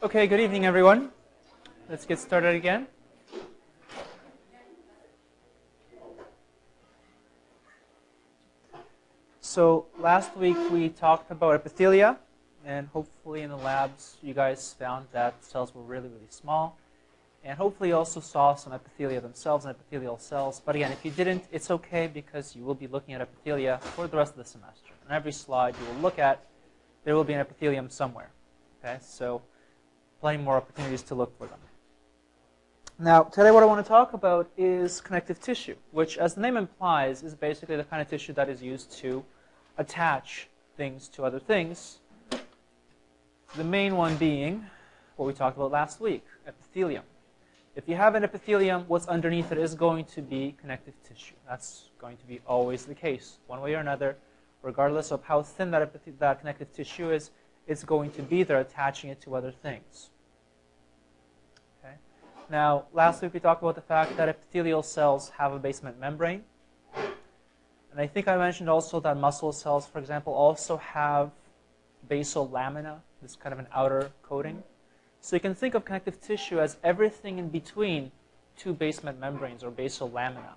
Okay, good evening, everyone. Let's get started again. So last week we talked about epithelia, and hopefully in the labs you guys found that cells were really, really small. And hopefully also saw some epithelia themselves and epithelial cells. But again, if you didn't, it's okay because you will be looking at epithelia for the rest of the semester. On every slide you will look at, there will be an epithelium somewhere. Okay, so plenty more opportunities to look for them. Now, today what I want to talk about is connective tissue, which, as the name implies, is basically the kind of tissue that is used to attach things to other things. The main one being what we talked about last week, epithelium. If you have an epithelium, what's underneath it is going to be connective tissue. That's going to be always the case, one way or another. Regardless of how thin that, that connective tissue is, it's going to be there attaching it to other things. Okay. Now, last week we talked about the fact that epithelial cells have a basement membrane. And I think I mentioned also that muscle cells, for example, also have basal lamina, this kind of an outer coating. So you can think of connective tissue as everything in between two basement membranes or basal lamina.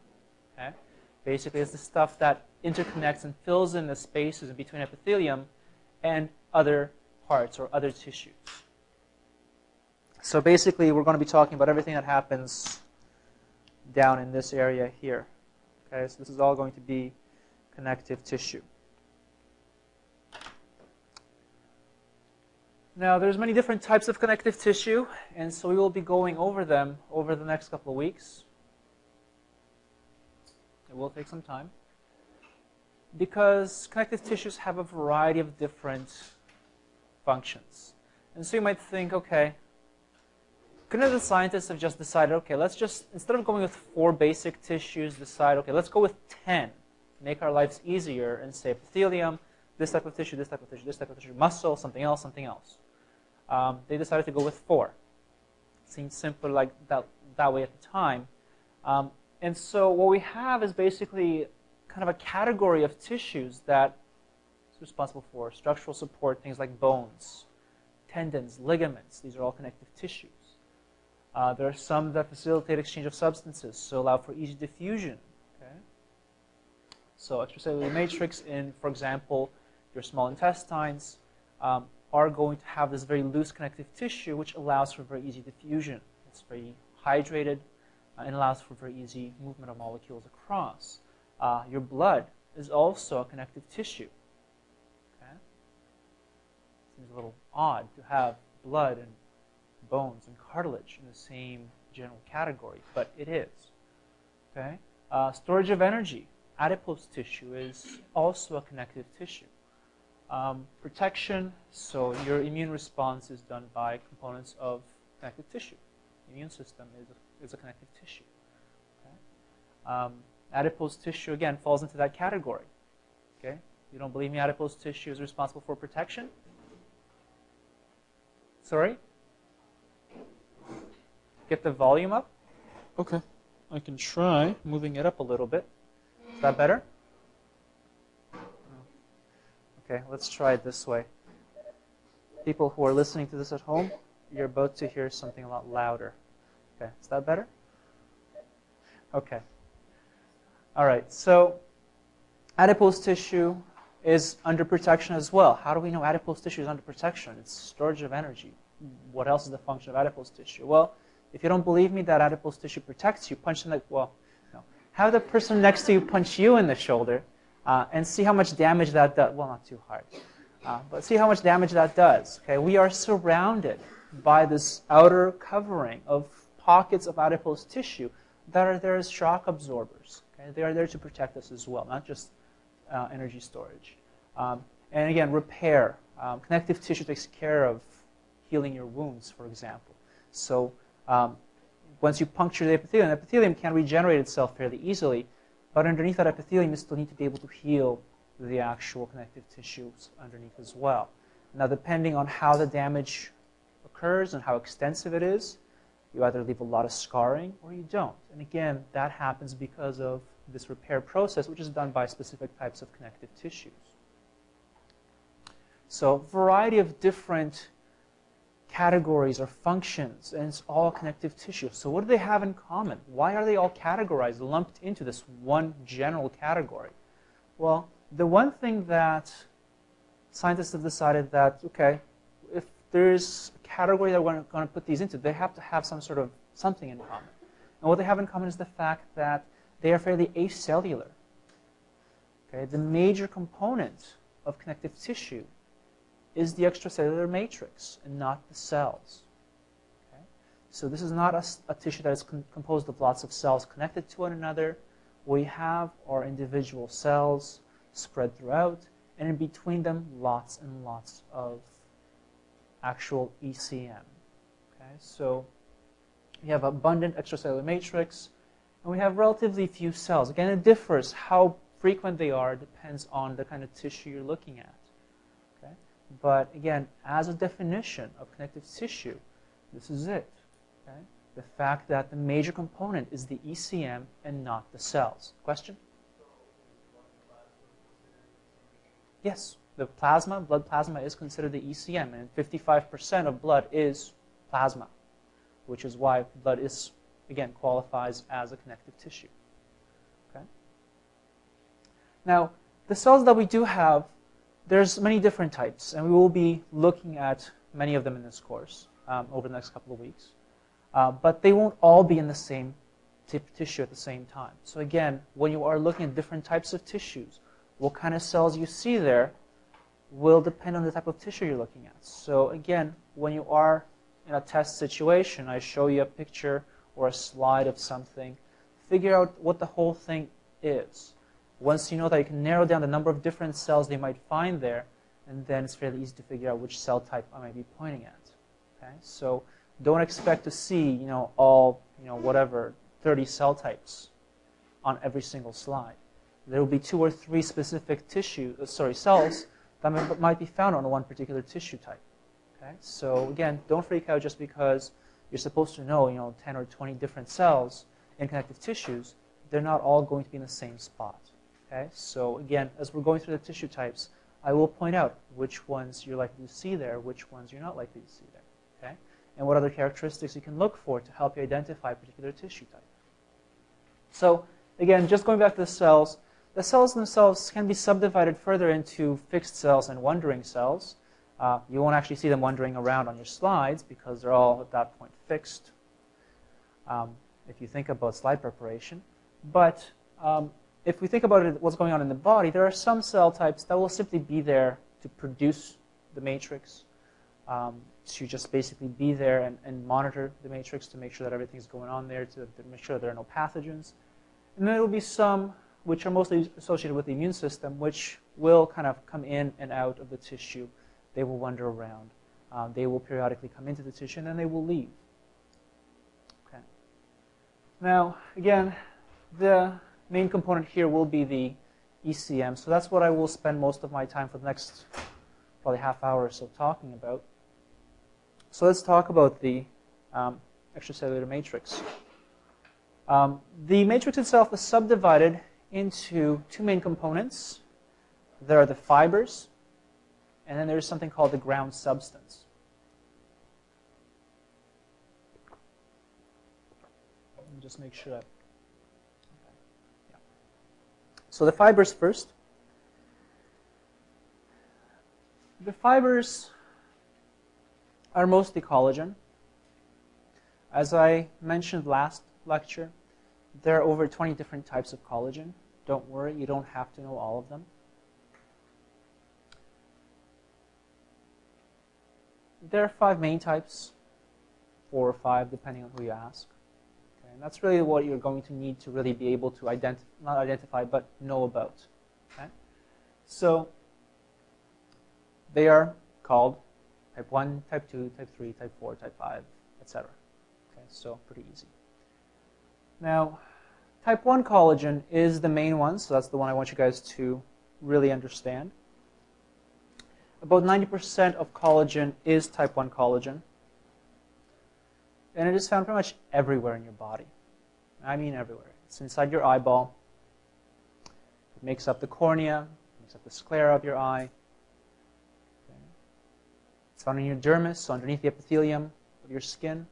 Okay? Basically, it's the stuff that interconnects and fills in the spaces in between epithelium and other parts or other tissues. So basically, we're going to be talking about everything that happens down in this area here. Okay, so this is all going to be connective tissue. Now, there's many different types of connective tissue, and so we will be going over them over the next couple of weeks. It will take some time. Because connective tissues have a variety of different functions. And so you might think, okay, couldn't the scientists have just decided, okay, let's just, instead of going with four basic tissues, decide, okay, let's go with 10, make our lives easier, and say epithelium, this type of tissue, this type of tissue, this type of tissue, muscle, something else, something else. Um, they decided to go with four. It seemed simpler like that, that way at the time. Um, and so what we have is basically kind of a category of tissues that responsible for structural support, things like bones, tendons, ligaments. These are all connective tissues. Uh, there are some that facilitate exchange of substances, so allow for easy diffusion. Okay? So extracellular matrix in, for example, your small intestines um, are going to have this very loose connective tissue, which allows for very easy diffusion. It's very hydrated uh, and allows for very easy movement of molecules across. Uh, your blood is also a connective tissue. Seems a little odd to have blood and bones and cartilage in the same general category, but it is. Okay? Uh, storage of energy. Adipose tissue is also a connective tissue. Um, protection, so your immune response is done by components of connective tissue. The immune system is a, is a connective tissue. Okay? Um, adipose tissue, again, falls into that category. Okay? You don't believe me, adipose tissue is responsible for protection? Sorry? Get the volume up? Okay. I can try moving it up a little bit. Is that better? Okay, let's try it this way. People who are listening to this at home, you're about to hear something a lot louder. Okay, is that better? Okay. All right, so adipose tissue is under protection as well. How do we know adipose tissue is under protection? It's storage of energy. What else is the function of adipose tissue? Well, if you don't believe me that adipose tissue protects you, punch in the, well, no. Have the person next to you punch you in the shoulder uh, and see how much damage that does. Well, not too hard, uh, but see how much damage that does. Okay, we are surrounded by this outer covering of pockets of adipose tissue that are there as shock absorbers. Okay, they are there to protect us as well, not just uh, energy storage. Um, and again, repair. Um, connective tissue takes care of healing your wounds, for example. So um, once you puncture the epithelium, the epithelium can regenerate itself fairly easily. But underneath that epithelium, you still need to be able to heal the actual connective tissues underneath as well. Now, depending on how the damage occurs and how extensive it is, you either leave a lot of scarring or you don't. And again, that happens because of this repair process, which is done by specific types of connective tissues. So, a variety of different categories or functions, and it's all connective tissue. So what do they have in common? Why are they all categorized, lumped into this one general category? Well, the one thing that scientists have decided that, okay, if there's a category that we're going to put these into, they have to have some sort of something in common. And what they have in common is the fact that they are fairly acellular. Okay, the major component of connective tissue is the extracellular matrix and not the cells. Okay? So this is not a, a tissue that is composed of lots of cells connected to one another. We have our individual cells spread throughout, and in between them, lots and lots of actual ECM. Okay? So we have abundant extracellular matrix, and we have relatively few cells. Again, it differs. How frequent they are depends on the kind of tissue you're looking at. Okay? But again, as a definition of connective tissue, this is it. Okay? The fact that the major component is the ECM and not the cells. Question? Yes, the plasma, blood plasma is considered the ECM, and 55% of blood is plasma which is why blood is, again, qualifies as a connective tissue. Okay? Now, the cells that we do have, there's many different types, and we will be looking at many of them in this course um, over the next couple of weeks. Uh, but they won't all be in the same tissue at the same time. So again, when you are looking at different types of tissues, what kind of cells you see there will depend on the type of tissue you're looking at. So again, when you are in a test situation, I show you a picture or a slide of something, figure out what the whole thing is. Once you know that, you can narrow down the number of different cells they might find there, and then it's fairly easy to figure out which cell type I might be pointing at. Okay? So don't expect to see, you know, all, you know, whatever, 30 cell types on every single slide. There will be two or three specific tissue, uh, sorry, cells that might be found on one particular tissue type. Okay? So again, don't freak out just because you're supposed to know, you know, 10 or 20 different cells in connective tissues. They're not all going to be in the same spot. Okay? So again, as we're going through the tissue types, I will point out which ones you're likely to see there, which ones you're not likely to see there. Okay? And what other characteristics you can look for to help you identify a particular tissue type. So again, just going back to the cells, the cells themselves can be subdivided further into fixed cells and wandering cells. Uh, you won't actually see them wandering around on your slides because they're all at that point fixed um, if you think about slide preparation. But um, if we think about it, what's going on in the body, there are some cell types that will simply be there to produce the matrix, um, to just basically be there and, and, monitor the matrix to make sure that everything's going on there, to, to make sure there are no pathogens. And then there will be some which are mostly associated with the immune system, which will kind of come in and out of the tissue they will wander around. Um, they will periodically come into the tissue and then they will leave. Okay. Now, again, the main component here will be the ECM. So that's what I will spend most of my time for the next probably half hour or so talking about. So let's talk about the um, extracellular matrix. Um, the matrix itself is subdivided into two main components. There are the fibers, and then there's something called the ground substance. Just make sure. Okay. Yeah. So the fibers first. The fibers are mostly collagen. As I mentioned last lecture, there are over 20 different types of collagen. Don't worry, you don't have to know all of them. There are five main types, four or five, depending on who you ask. Okay, and that's really what you're going to need to really be able to identify, not identify, but know about. Okay? So they are called type 1, type 2, type 3, type 4, type 5, etc. Okay, so pretty easy. Now, type 1 collagen is the main one, so that's the one I want you guys to really understand about 90% of collagen is type 1 collagen. And it is found pretty much everywhere in your body. I mean everywhere. It's inside your eyeball. It makes up the cornea, makes up the sclera of your eye. It's found in your dermis, so underneath the epithelium of your skin.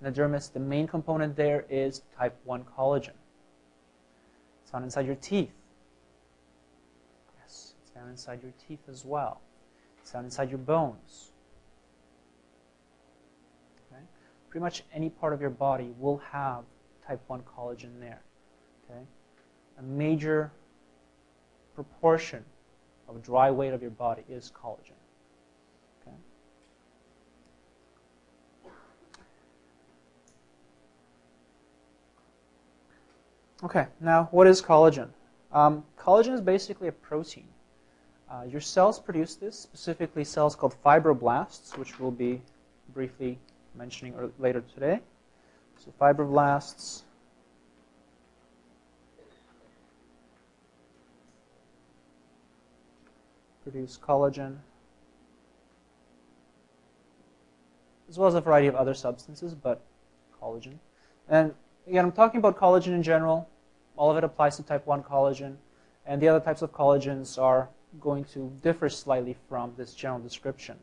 In the dermis, the main component there is type 1 collagen. It's found inside your teeth. Yes, it's found inside your teeth as well. It's inside your bones. Okay? Pretty much any part of your body will have type 1 collagen there. Okay? A major proportion of dry weight of your body is collagen. Okay? Okay, now what is collagen? Um, collagen is basically a protein. Uh, your cells produce this, specifically cells called fibroblasts, which we'll be briefly mentioning later today. So fibroblasts produce collagen, as well as a variety of other substances, but collagen. And again, I'm talking about collagen in general. All of it applies to type 1 collagen. And the other types of collagens are going to differ slightly from this general description.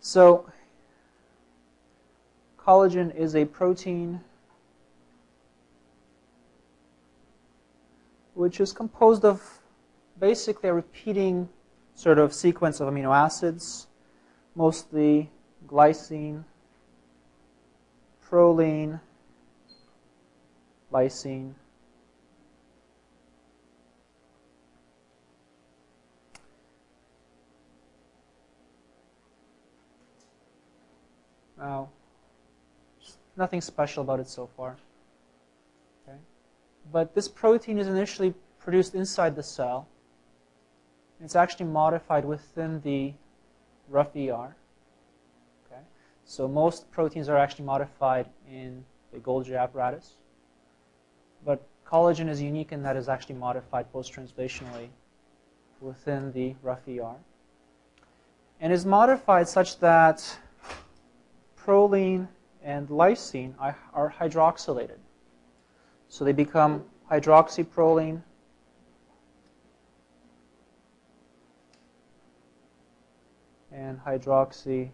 So, collagen is a protein which is composed of basically a repeating sort of sequence of amino acids, mostly glycine, proline, lysine, Now, nothing special about it so far. Okay? But this protein is initially produced inside the cell. It's actually modified within the rough ER. Okay? So most proteins are actually modified in the Golgi apparatus. But collagen is unique in that it's actually modified post-translationally within the rough ER. And is modified such that proline and lysine are, hydroxylated. So they become hydroxyproline and hydroxylysine.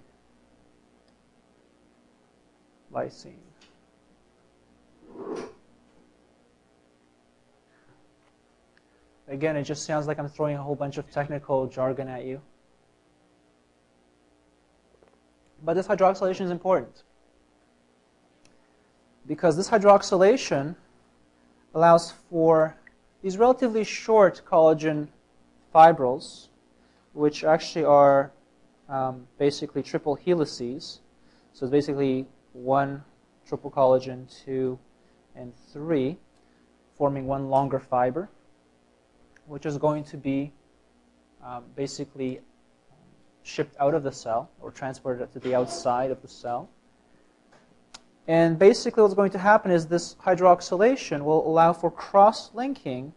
Again, it just sounds like I'm throwing a whole bunch of technical jargon at you. But this hydroxylation is important because this hydroxylation allows for these relatively short collagen fibrils, which actually are um, basically triple helices. So it's basically one triple collagen, two, and three, forming one longer fiber, which is going to be um, basically shipped out of the cell or transported to the outside of the cell. And basically what's going to happen is this hydroxylation will allow for cross-linking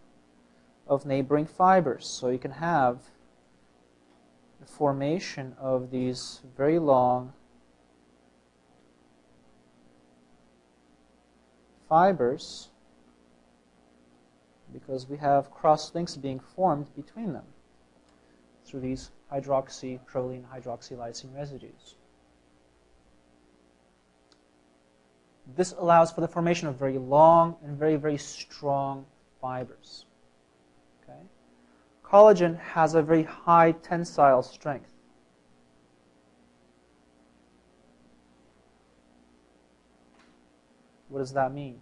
of neighboring fibers. So you can have the formation of these very long fibers because we have cross links being formed between them through these hydroxyproline hydroxylysine residues. This allows for the formation of very long and very, very strong fibers. Okay? Collagen has a very high tensile strength. What does that mean?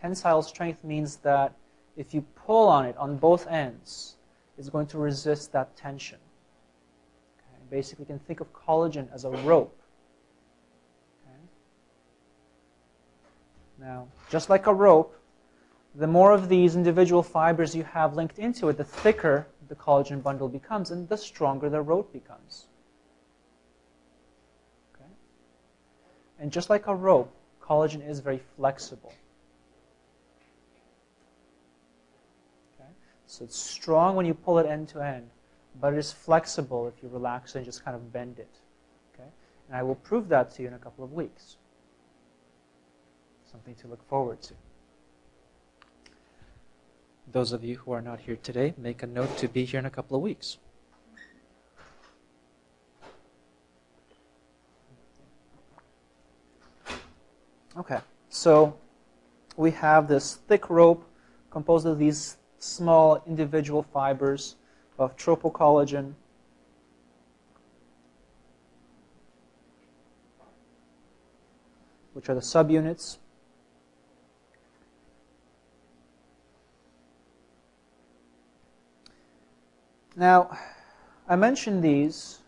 Tensile strength means that if you pull on it on both ends, it's going to resist that tension. Okay? Basically, you can think of collagen as a rope. Okay? Now, just like a rope, the more of these individual fibers you have linked into it, the thicker the collagen bundle becomes, and the stronger the rope becomes. And just like a rope, collagen is very flexible. So it's strong when you pull it end to end, but it is flexible if you relax and just kind of bend it. Okay? And I will prove that to you in a couple of weeks. Something to look forward to. those of you who are not here today, make a note to be here in a couple of weeks. Okay, so we have this thick rope composed of these small individual fibers of tropocollagen. which are the subunits. Now, I mentioned these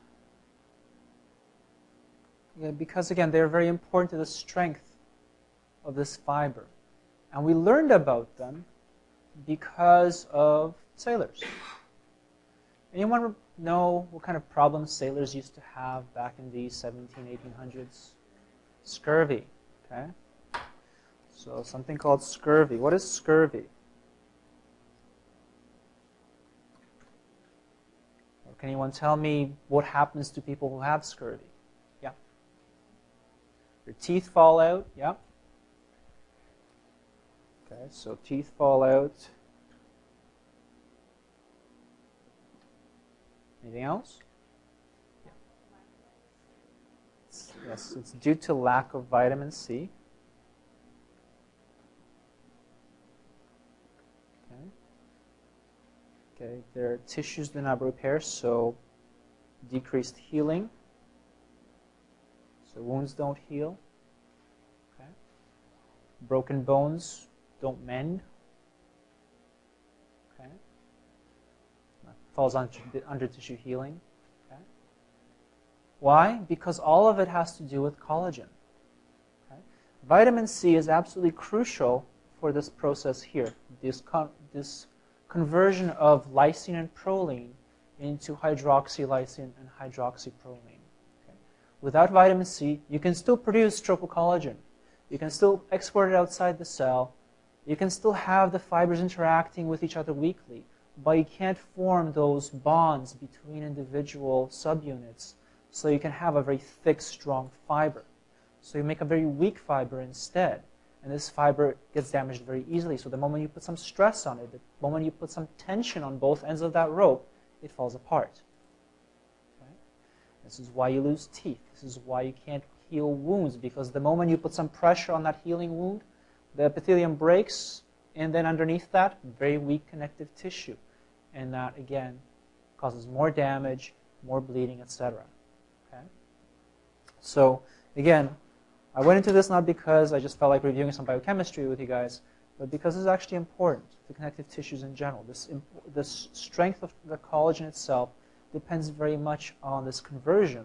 because, again, they're very important to the strength of this fiber. And we learned about them because of sailors. Anyone know what kind of problems sailors used to have back in the 17, 1800s? Scurvy, okay? So something called scurvy. What is scurvy? Can anyone tell me what happens to people who have scurvy? Yeah. Your teeth fall out, yeah. Okay, so teeth fall out. Anything else? Yes, it's due to lack of vitamin C. Okay. Okay, their tissues do not repair, so decreased healing. So wounds don't heal. Okay. Broken bones don't mend. Okay. That falls under, under tissue healing. Okay. Why? Because all of it has to do with collagen. Okay. Vitamin C is absolutely crucial for this process here, this, con this conversion of lysine and proline into hydroxylysine and hydroxyproline. Okay. Without vitamin C, you can still produce tropocollagen. You can still export it outside the cell, you can still have the fibers interacting with each other weakly, but you can't form those bonds between individual subunits so you can have a very thick, strong fiber. So you make a very weak fiber instead, and this fiber gets damaged very easily. So the moment you put some stress on it, the moment you put some tension on both ends of that rope, it falls apart. This is why you lose teeth. This is why you can't heal wounds, because the moment you put some pressure on that healing wound, the epithelium breaks, and then underneath that, very weak connective tissue. And that, again, causes more damage, more bleeding, etc. Okay? So, again, I went into this not because I just felt like reviewing some biochemistry with you guys, but because it's actually important, the connective tissues in general. This, this strength of the collagen itself depends very much on this conversion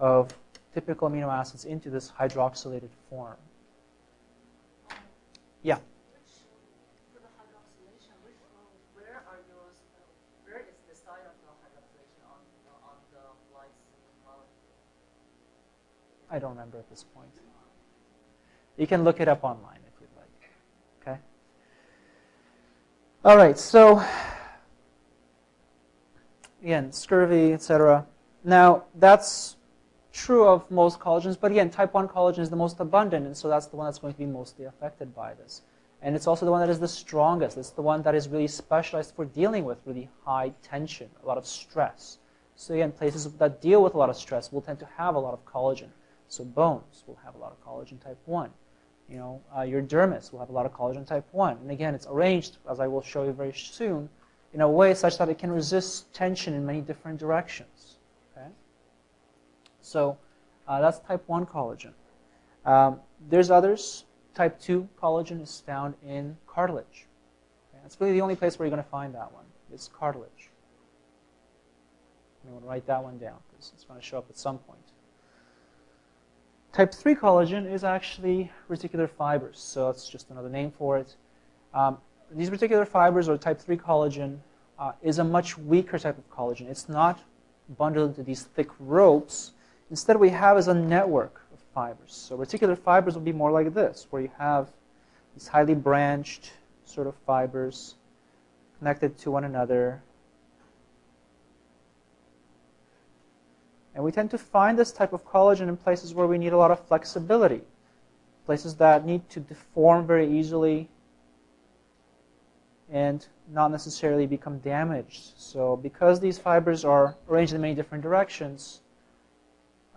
of typical amino acids into this hydroxylated form. Yeah. I don't remember at this point. You can look it up online if you'd like. Okay? All right, so again, scurvy, etc. Now, that's true of most collagens, but again, type 1 collagen is the most abundant, and so that's the one that's going to be mostly affected by this. And it's also the one that is the strongest. It's the one that is really specialized for dealing with really high tension, a lot of stress. So again, places that deal with a lot of stress will tend to have a lot of collagen. So bones will have a lot of collagen type 1. You know, uh, your dermis will have a lot of collagen type 1. And again, it's arranged, as I will show you very soon, in a way such that it can resist tension in many different directions. So uh, that's type 1 collagen. Um, there's others. Type 2 collagen is found in cartilage. Okay? That's really the only place where you're going to find that one, is cartilage. I'm going to write that one down because it's going to show up at some point. Type 3 collagen is actually reticular fibers, so it's just another name for it. Um, these reticular fibers, or type 3 collagen, uh, is a much weaker type of collagen. It's not bundled into these thick ropes Instead, we have is a network of fibers. So reticular fibers will be more like this, where you have these highly branched sort of fibers connected to one another. And we tend to find this type of collagen in places where we need a lot of flexibility, places that need to deform very easily, and not necessarily become damaged. So because these fibers are arranged in many different directions,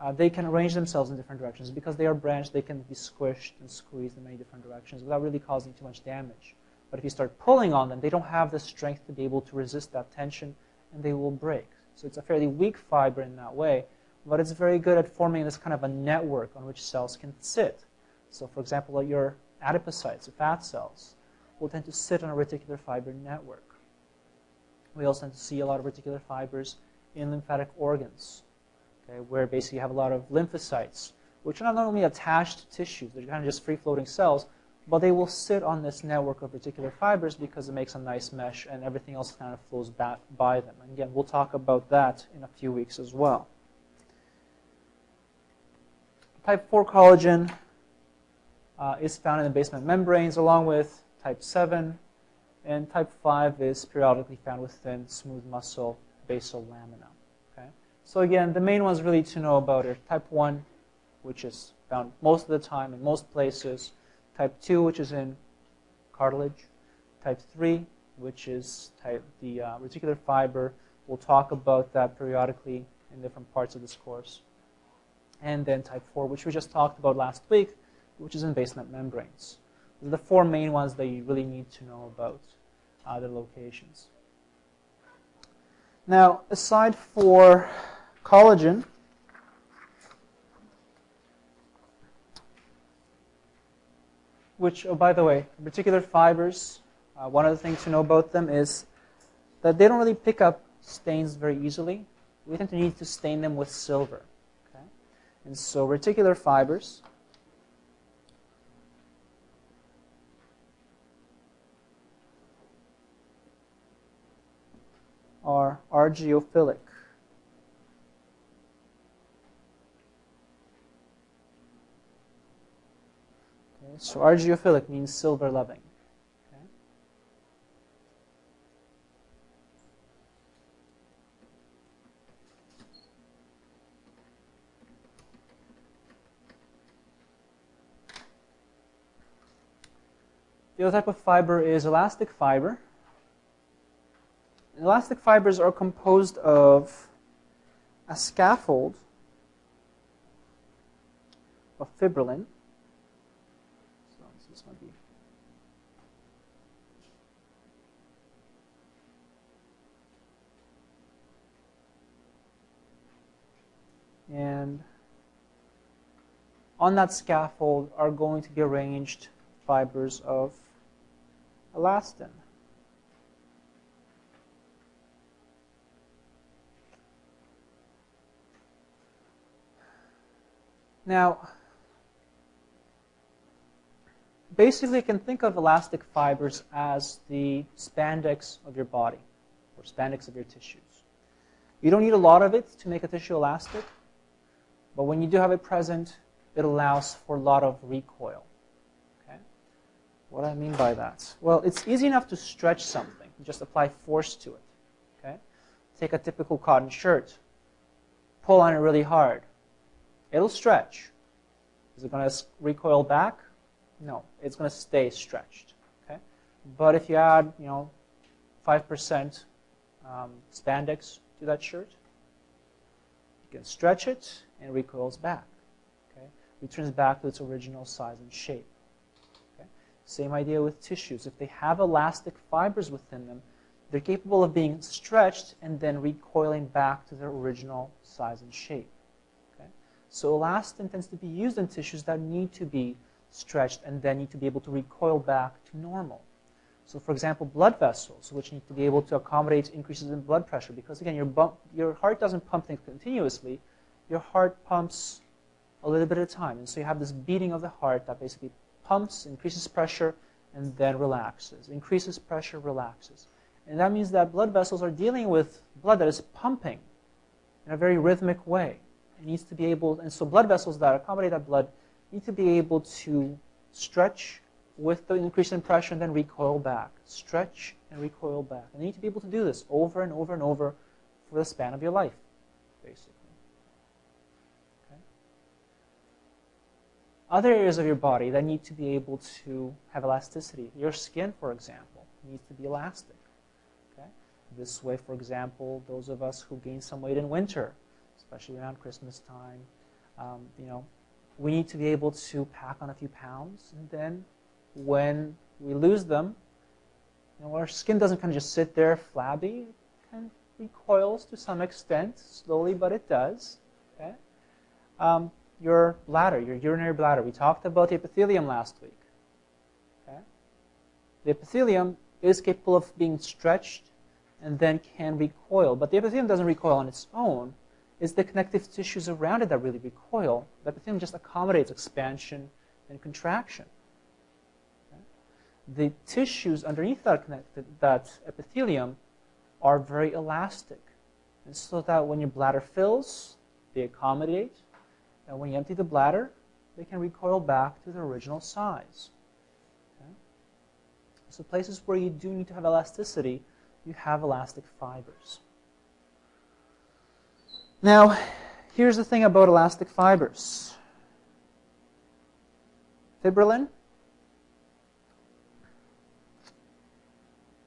uh, they can arrange themselves in different directions. Because they are branched, they can be squished and squeezed in many different directions without really causing too much damage. But if you start pulling on them, they don't have the strength to be able to resist that tension, and they will break. So it's a fairly weak fiber in that way, but it's very good at forming this kind of a network on which cells can sit. So for example, your adipocytes, the fat cells, will tend to sit on a reticular fiber network. We also tend to see a lot of reticular fibers in lymphatic organs, okay, where basically you have a lot of lymphocytes, which are not only attached to tissues, they're kind of just free-floating cells, but they will sit on this network of reticular fibers because it makes a nice mesh and everything else kind of flows back by them. And again, we'll talk about that in a few weeks as well. Type 4 collagen uh, is found in the basement membranes along with type 7, and type 5 is periodically found within smooth muscle basal lamina. So again, the main ones really to know about are type 1, which is found most of the time in most places, type 2, which is in cartilage, type 3, which is type, the uh, reticular fiber. We'll talk about that periodically in different parts of this course. And then type 4, which we just talked about last week, which is in basement membranes the four main ones that you really need to know about the locations. Now, aside for collagen, which, oh, by the way, reticular fibers, uh, one of the things to know about them is that they don't really pick up stains very easily. We tend to need to stain them with silver. Okay? And so reticular fibers are argyrophilic. Okay, so argyrophilic means silver loving. Okay. The other type of fiber is elastic fiber. Elastic fibers are composed of a scaffold of fibrillin. So this might be and on that scaffold are going to be arranged fibers of elastin. Now, basically you can think of elastic fibers as the spandex of your body or spandex of your tissues. You don't need a lot of it to make a tissue elastic, but when you do have it present, it allows for a lot of recoil. Okay? What do I mean by that? Well, it's easy enough to stretch something. You just apply force to it. Okay? Take a typical cotton shirt, pull on it really hard. It'll stretch. Is it going to recoil back? No, it's going to stay stretched. Okay, but if you add, you know, five percent um, spandex to that shirt, you can stretch it and recoils back. Okay, returns back to its original size and shape. Okay, same idea with tissues. If they have elastic fibers within them, they're capable of being stretched and then recoiling back to their original size and shape. So elastin tends to be used in tissues that need to be stretched and then need to be able to recoil back to normal. So for example, blood vessels, which need to be able to accommodate increases in blood pressure, because again, your, your heart doesn't pump things continuously. Your heart pumps a little bit at a time. And so you have this beating of the heart that basically pumps, increases pressure, and then relaxes. Increases pressure, relaxes. And that means that blood vessels are dealing with blood that is pumping in a very rhythmic way. It needs to be able, and so blood vessels that accommodate that blood need to be able to stretch with the increase in pressure and then recoil back. Stretch and recoil back. And you need to be able to do this over and over and over for the span of your life, basically. Okay? Other areas of your body that need to be able to have elasticity. Your skin, for example, needs to be elastic. Okay? This way, for example, those of us who gain some weight in winter, especially around Christmas time, um, you know, we need to be able to pack on a few pounds, and then when we lose them, you know, our skin doesn't kind of just sit there flabby. It kind of recoils to some extent, slowly, but it does. Okay? Um, your bladder, your urinary bladder. We talked about the epithelium last week. Okay? The epithelium is capable of being stretched and then can recoil, but the epithelium doesn't recoil on its own. It's the connective tissues around it that really recoil. The epithelium just accommodates expansion and contraction. Okay? The tissues underneath that, connected, that epithelium are very elastic. And so that when your bladder fills, they accommodate and when you empty the bladder, they can recoil back to their original size. Okay? So places where you do need to have elasticity, you have elastic fibers. Now, here's the thing about elastic fibers. Fibrillin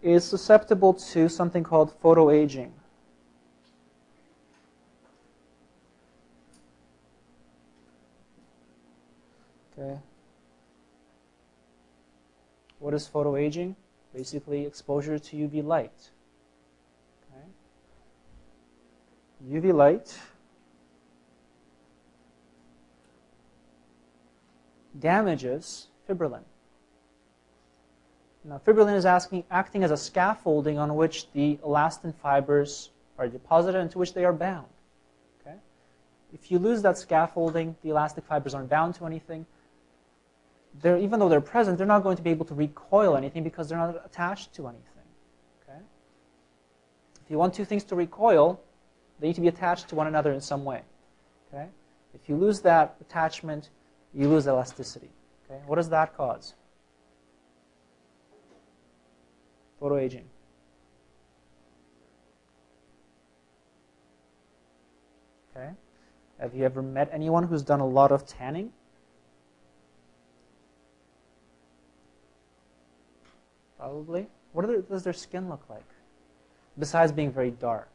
is susceptible to something called photoaging. Okay. What is photoaging? Basically, exposure to UV light. Okay. UV light damages fibrillin. Now, fibrillin is asking, acting as a scaffolding on which the elastin fibers are deposited and to which they are bound. Okay? If you lose that scaffolding, the elastic fibers aren't bound to anything, they're, even though they're present, they're not going to be able to recoil anything because they're not attached to anything. Okay? If you want two things to recoil, they need to be attached to one another in some way. Okay? If you lose that attachment, you lose elasticity. Okay? What does that cause? Photoaging. Okay? Have you ever met anyone who's done a lot of tanning? Probably. What does their skin look like? Besides being very dark.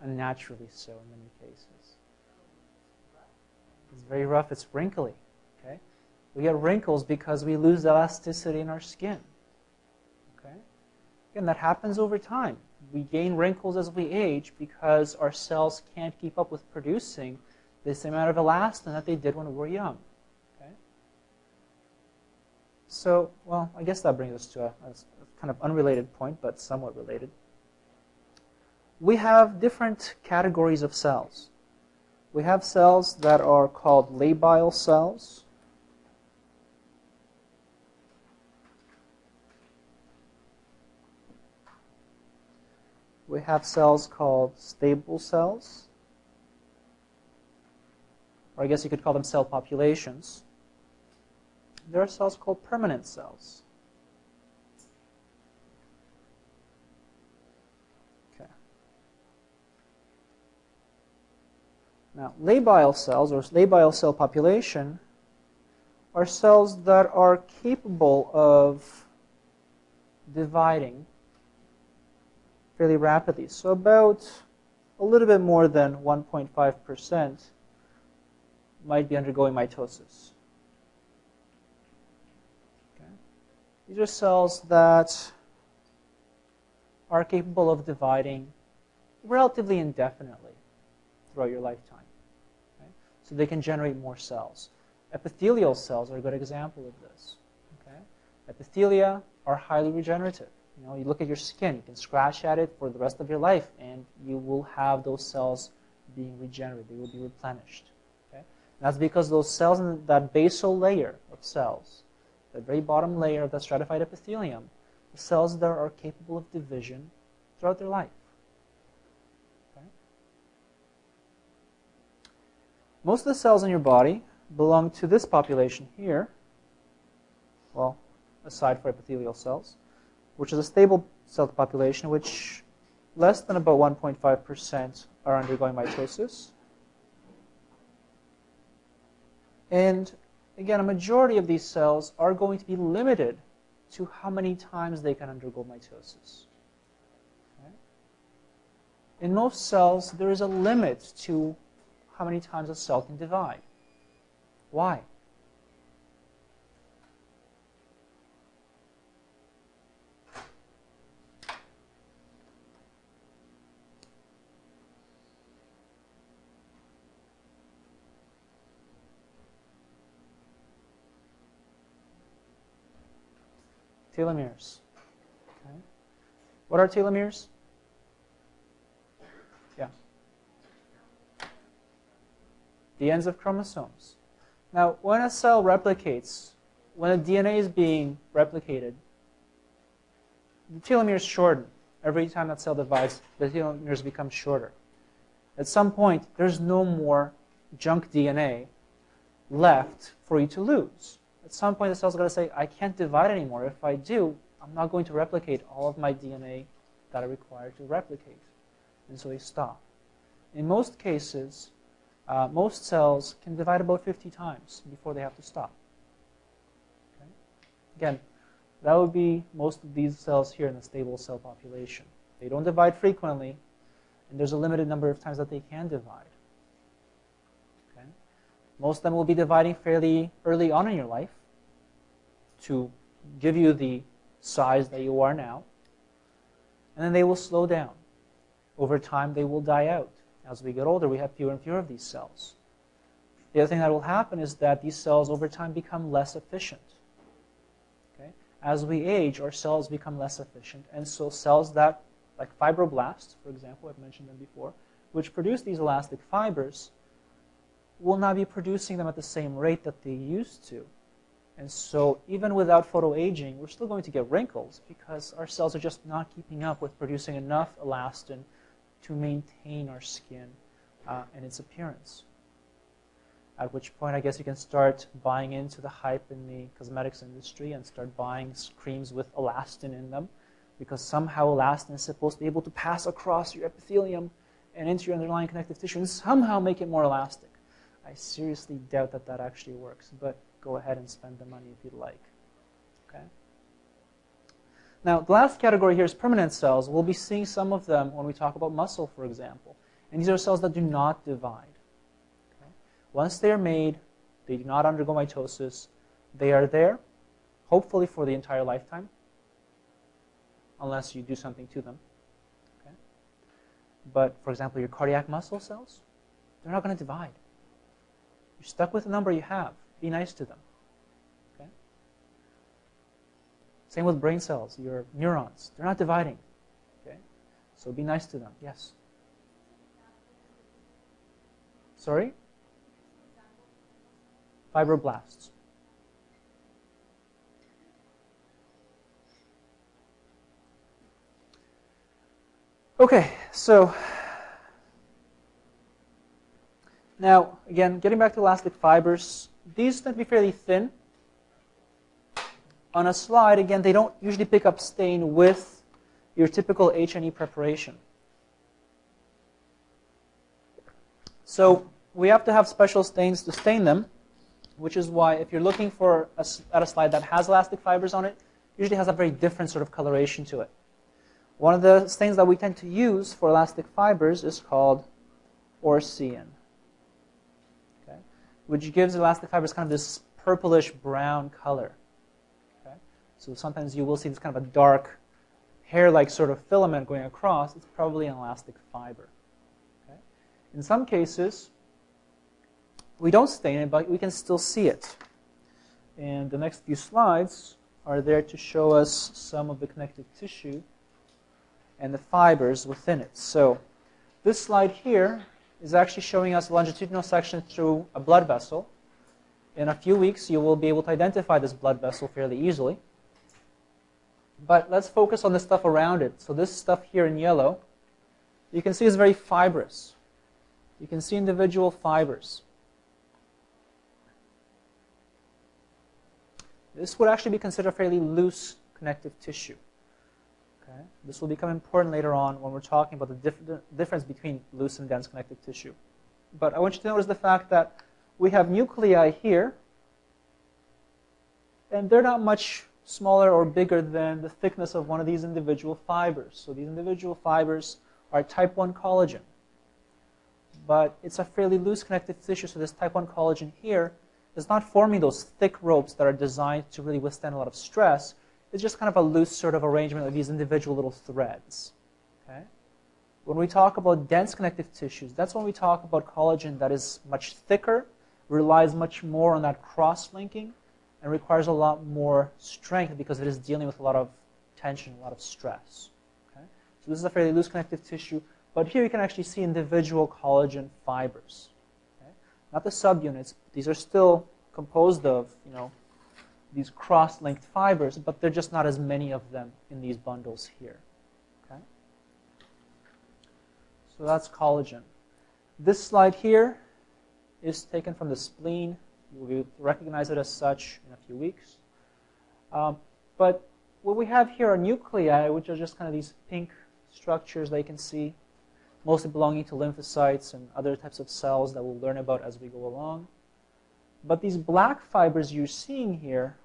Unnaturally so in many cases. It's very rough, it's wrinkly. Okay? We get wrinkles because we lose elasticity in our skin. Okay? Again, that happens over time. We gain wrinkles as we age because our cells can't keep up with producing the same amount of elastin that they did when we were young. So, well, I guess that brings us to a, a, kind of unrelated point, but somewhat related. We have different categories of cells. We have cells that are called labile cells. We have cells called stable cells. Or I guess you could call them cell populations there are cells called permanent cells. Okay. Now, labile cells, or labile cell population, are cells that are capable of dividing fairly rapidly. So about a little bit more than 1.5% might be undergoing mitosis. These are cells that are capable of dividing relatively indefinitely throughout your lifetime. Okay? So they can generate more cells. Epithelial cells are a good example of this. Okay? Epithelia are highly regenerative. You know, you look at your skin, you can scratch at it for the rest of your life, and you will have those cells being regenerated. They will be replenished. Okay? that's because those cells in that basal layer of cells the very bottom layer of the stratified epithelium, the cells there are capable of division throughout their life. Okay? Most of the cells in your body belong to this population here, well, aside for epithelial cells, which is a stable cell population, which less than about 1.5% are undergoing mitosis. And again, a majority of these cells are going to be limited to how many times they can undergo mitosis. In most cells, there is a limit to how many times a cell can divide. Why? Telomeres. Okay. What are telomeres? Yeah. The ends of chromosomes. Now, when a cell replicates, when the DNA is being replicated, the telomeres shorten. Every time that cell divides, the telomeres become shorter. At some point, there's no more junk DNA left for you to lose. At some point, the cell's going to say, I can't divide anymore. If I do, I'm not going to replicate all of my DNA that I require to replicate. And so they stop. In most cases, uh, most cells can divide about 50 times before they have to stop. Okay? Again, that would be most of these cells here in the stable cell population. They don't divide frequently, and there's a limited number of times that they can divide. Okay? Most of them will be dividing fairly early on in your life to give you the size that you are now, and then they will slow down. Over time, they will die out. As we get older, we have fewer and fewer of these cells. The other thing that will happen is that these cells over time become less efficient. Okay? As we age, our cells become less efficient, and so cells that, like fibroblasts, for example, I've mentioned them before, which produce these elastic fibers, will not be producing them at the same rate that they used to. And so even without photoaging, we're still going to get wrinkles because our cells are just not keeping up with producing enough elastin to maintain our skin uh, and its appearance. At which point, I guess you can start buying into the hype in the cosmetics industry and start buying creams with elastin in them because somehow elastin is supposed to be able to pass across your epithelium and into your underlying connective tissue and somehow make it more elastic. I seriously doubt that that actually works, but go ahead and spend the money if you'd like. Okay. Now, the last category here is permanent cells. We'll be seeing some of them when we talk about muscle, for example. And these are cells that do not divide. Okay? Once they are made, they do not undergo mitosis. They are there, hopefully for the entire lifetime, unless you do something to them. Okay? But, for example, your cardiac muscle cells, they're not going to divide. You're stuck with the number you have. Be nice to them. Okay? Same with brain cells, your neurons. They're not dividing. Okay? So be nice to them. Yes? Sorry? Fibroblasts. Okay, so now, again, getting back to elastic fibers, these tend to be fairly thin. On a slide, again, they don't usually pick up stain with your typical H&E preparation. So we have to have special stains to stain them, which is why if you're looking for a, at a slide that has elastic fibers on it, usually has a very different sort of coloration to it. One of the stains that we tend to use for elastic fibers is called Orcein which gives elastic fibers kind of this purplish brown color. Okay? So sometimes you will see this kind of a dark hair-like sort of filament going across. It's probably an elastic fiber. Okay? In some cases, we don't stain it, but we can still see it. And the next few slides are there to show us some of the connective tissue and the fibers within it. So this slide here is actually showing us longitudinal section through a blood vessel. In a few weeks, you will be able to identify this blood vessel fairly easily. But let's focus on the stuff around it. So this stuff here in yellow, you can see is very fibrous. You can see individual fibers. This would actually be considered fairly loose connective tissue. Okay? This will become important later on when we're talking about the dif difference between loose and dense connective tissue. But I want you to notice the fact that we have nuclei here, and they're not much smaller or bigger than the thickness of one of these individual fibers. So these individual fibers are type 1 collagen. But it's a fairly loose connective tissue, so this type 1 collagen here is not forming those thick ropes that are designed to really withstand a lot of stress. It's just kind of a loose sort of arrangement of these individual little threads. Okay? When we talk about dense connective tissues, that's when we talk about collagen that is much thicker, relies much more on that cross-linking, and requires a lot more strength because it is dealing with a lot of tension, a lot of stress. Okay? So this is a fairly loose connective tissue, but here you can actually see individual collagen fibers. Okay? Not the subunits. These are still composed of, you know, these cross-linked fibers, but they're just not as many of them in these bundles here. Okay? So that's collagen. This slide here is taken from the spleen. You will recognize it as such in a few weeks. Um, but what we have here are nuclei, which are just kind of these pink structures that you can see, mostly belonging to lymphocytes and other types of cells that we'll learn about as we go along. But these black fibers you're seeing here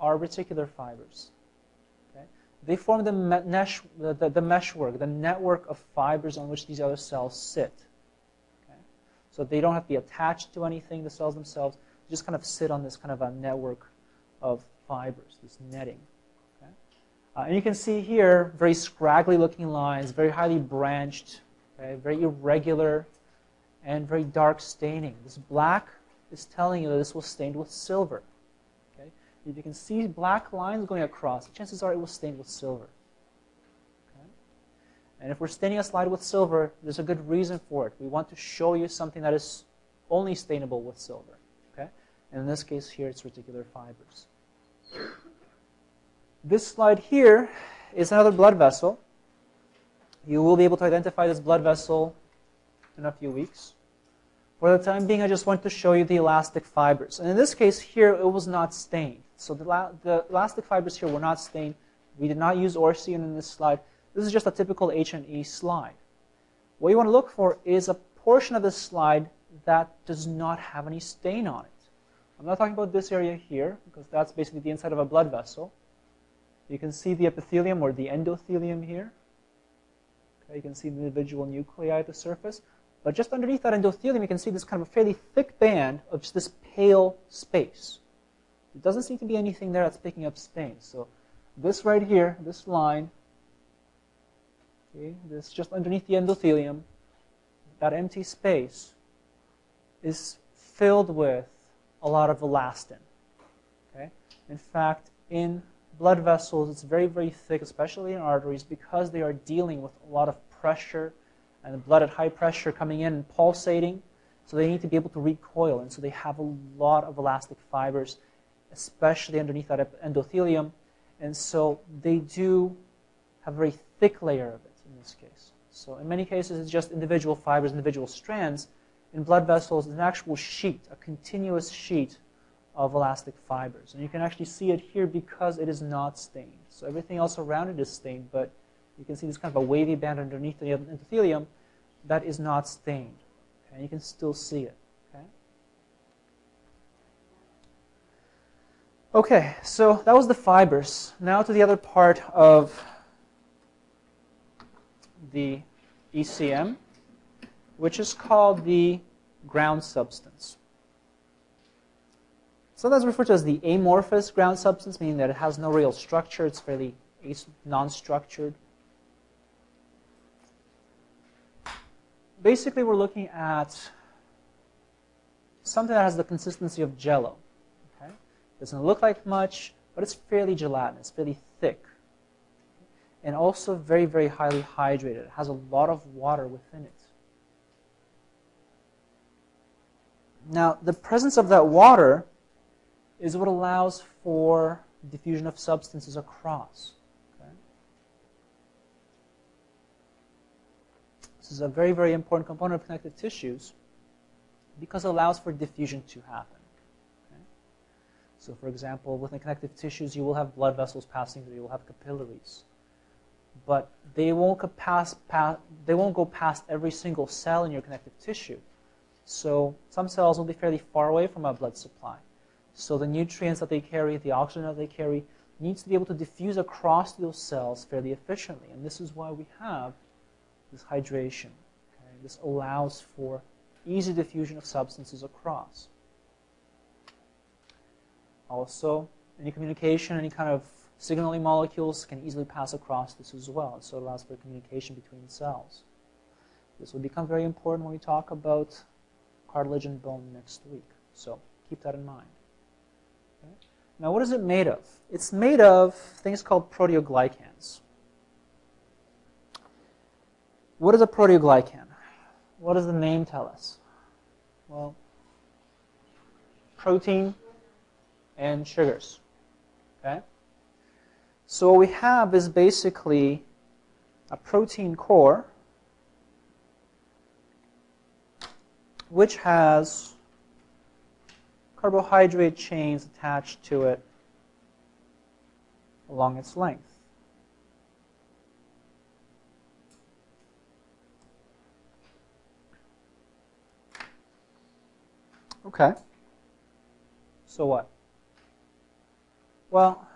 are reticular fibers. Okay? They form the, mesh, the, the, the meshwork, the network of fibers on which these other cells sit. Okay? So they don't have to be attached to anything, the cells themselves. They just kind of sit on this kind of a network of fibers, this netting. Okay? Uh, and you can see here very scraggly looking lines, very highly branched, very irregular, and very dark staining. This black is telling you that this was stained with silver. If you can see black lines going across, chances are it was stained with silver. Okay? And if we're staining a slide with silver, there's a good reason for it. We want to show you something that is only stainable with silver. Okay? And in this case here, it's reticular fibers. This slide here is another blood vessel. You will be able to identify this blood vessel in a few weeks. For the time being, I just want to show you the elastic fibers. And in this case here, it was not stained. So the, the elastic fibers here were not stained. We did not use Orcein in this slide. This is just a typical H&E slide. What you want to look for is a portion of the slide that does not have any stain on it. I'm not talking about this area here, because that's basically the inside of a blood vessel. You can see the epithelium or the endothelium here. Okay, you can see the individual nuclei at the surface. But just underneath that endothelium, you can see this kind of a fairly thick band of just this pale space. It doesn't seem to be anything there that's picking up stains. So this right here, this line, okay, this just underneath the endothelium, that empty space is filled with a lot of elastin. Okay? In fact, in blood vessels, it's very, very thick, especially in arteries, because they are dealing with a lot of pressure and the blood at high pressure coming in and pulsating. So they need to be able to recoil, and so they have a lot of elastic fibers, especially underneath that endothelium. And so they do have a very thick layer of it in this case. So in many cases, it's just individual fibers, individual strands. In blood vessels, it's an actual sheet, a continuous sheet of elastic fibers. And you can actually see it here because it is not stained. So everything else around it is stained, but you can see this kind of a wavy band underneath the endothelium that is not stained. Okay? You can still see it. Okay? okay, so that was the fibers. Now to the other part of the ECM, which is called the ground substance. Sometimes referred to as the amorphous ground substance, meaning that it has no real structure. It's fairly non-structured. Basically we're looking at something that has the consistency of jello. Okay? Doesn't look like much, but it's fairly gelatinous, fairly thick. And also very, very highly hydrated. It has a lot of water within it. Now, the presence of that water is what allows for diffusion of substances across. This is a very, very important component of connective tissues because it allows for diffusion to happen. Okay? So for example, within connective tissues, you will have blood vessels passing through, you will have capillaries. But they won't, pass, pass, they won't go past every single cell in your connective tissue. So some cells will be fairly far away from a blood supply. So the nutrients that they carry, the oxygen that they carry, needs to be able to diffuse across those cells fairly efficiently. And this is why we have this hydration. Okay? This allows for easy diffusion of substances across. Also, any communication, any kind of signaling molecules can easily pass across this as well. So it allows for communication between cells. This will become very important when we talk about cartilage and bone next week. So keep that in mind. Okay? Now, what is it made of? It's made of things called proteoglycans. What is a proteoglycan? What does the name tell us? Well, protein and sugars. Okay? So what we have is basically a protein core which has carbohydrate chains attached to it along its length. Okay. So what? Well,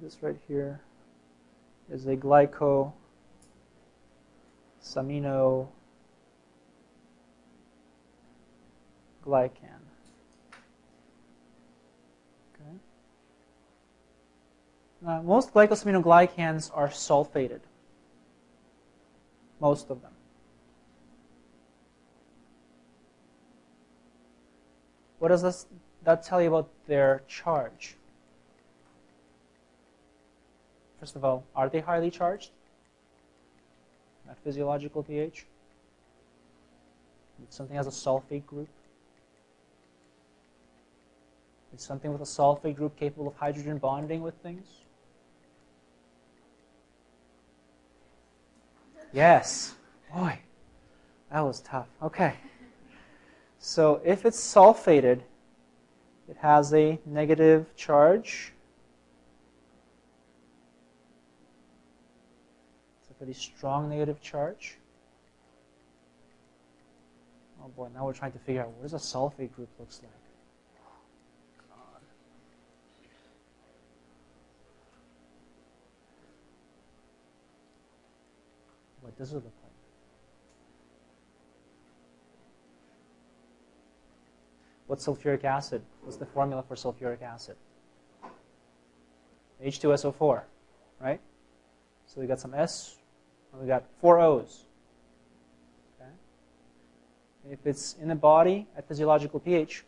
this right here is a glyco samino glycan. Okay. Now, most glycosaminoglycans are sulfated. Most of them. What does this, that tell you about their charge? First of all, are they highly charged at physiological pH? If something has a sulfate group? Is something with a sulfate group capable of hydrogen bonding with things? Yes. Boy, that was tough. Okay. So if it's sulfated, it has a negative charge. It's a pretty strong negative charge. Oh boy, now we're trying to figure out what does a sulfate group looks like. Does it look like? What's sulfuric acid? What's the formula for sulfuric acid? H2SO4, right? So we got some S, and we got four O's. Okay? If it's in the body at physiological pH,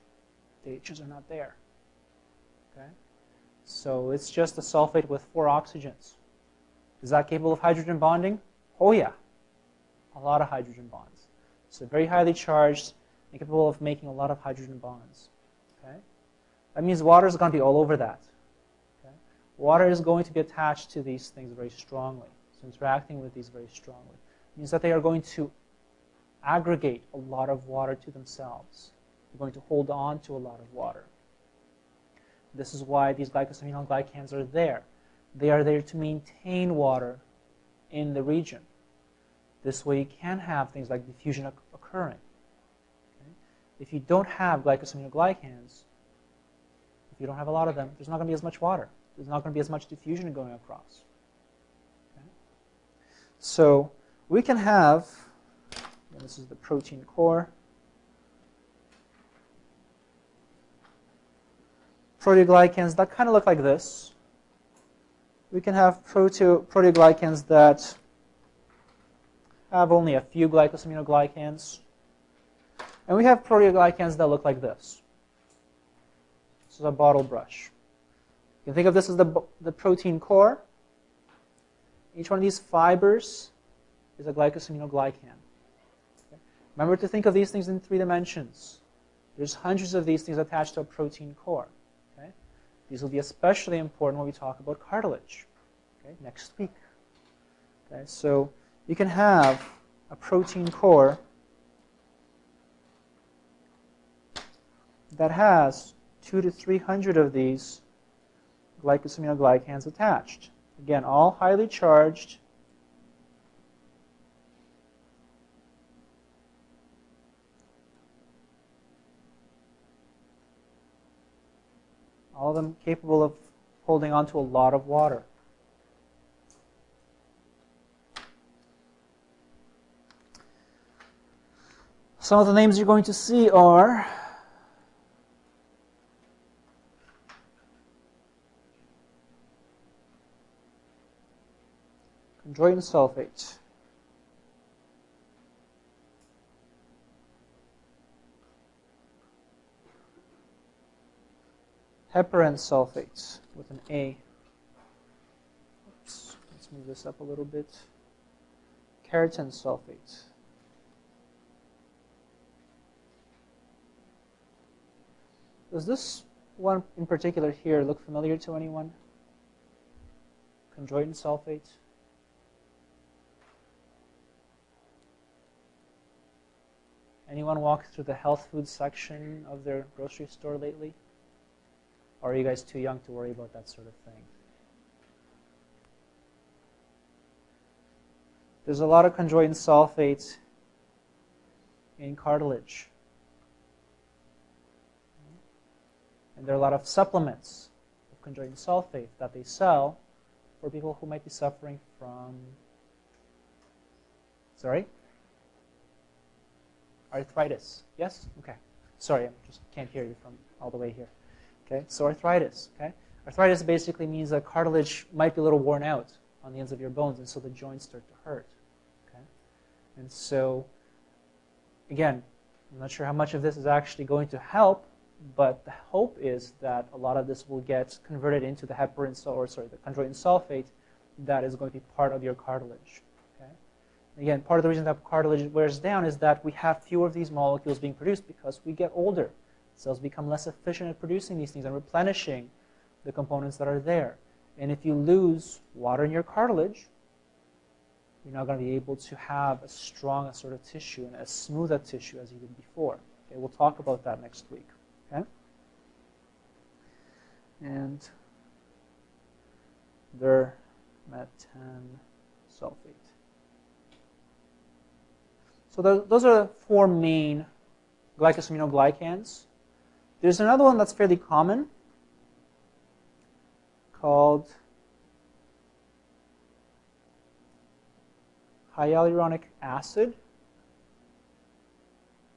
the H's are not there. Okay? So it's just a sulfate with four oxygens. Is that capable of hydrogen bonding? Oh yeah, a lot of hydrogen bonds. So very highly charged and capable of making a lot of hydrogen bonds. Okay? That means water is going to be all over that. Okay? Water is going to be attached to these things very strongly. So interacting with these very strongly. It means that they are going to aggregate a lot of water to themselves. They're going to hold on to a lot of water. This is why these glycosaminoglycans are there. They are there to maintain water in the region. This way you can have things like diffusion occurring. If you don't have glycosaminoglycans, if you don't have a lot of them, there's not going to be as much water. There's not going to be as much diffusion going across. Okay? So we can have, this is the protein core, proteoglycans that kind of look like this. We can have prote proteoglycans that have only a few glycosaminoglycans. And we have proteoglycans that look like this. This is a bottle brush. You can think of this as the, the protein core. Each one of these fibers is a glycosaminoglycan. Okay? Remember to think of these things in three dimensions. There's hundreds of these things attached to a protein core. Okay? These will be especially important when we talk about cartilage okay? next week. Okay? So you can have a protein core that has two to 300 of these glycosaminoglycans attached. Again, all highly charged. All of them capable of holding on to a lot of water. Some of the names you're going to see are chondroitin sulfate. heparan sulfates with an A. Oops, let's move this up a little bit. Keratan sulfates. Does this one in particular here look familiar to anyone? Chondroitin sulfate. Anyone walk through the health food section of their grocery store lately? Or are you guys too young to worry about that sort of thing? There's a lot of chondroitin sulfate in cartilage. And there are a lot of supplements of chondroitin sulfate that they sell for people who might be suffering from, sorry? Arthritis. Yes? Okay. Sorry, I just can't hear you from all the way here. Okay, so arthritis. Okay, arthritis basically means that cartilage might be a little worn out on the ends of your bones, and so the joints start to hurt. Okay, and so again, I'm not sure how much of this is actually going to help, but the hope is that a lot of this will get converted into the heparin, or sorry, the chondroitin sulfate that is going to be part of your cartilage. Okay, again, part of the reason that cartilage wears down is that we have fewer of these molecules being produced because we get older. Cells become less efficient at producing these things and replenishing the components that are there. And if you lose water in your cartilage, you're not going to be able to have as strong a sort of tissue and as smooth a tissue as you did before. Okay, we'll talk about that next week. Okay? And their metan sulfate. So those are four main glycosaminoglycans there's another one that's fairly common called hyaluronic acid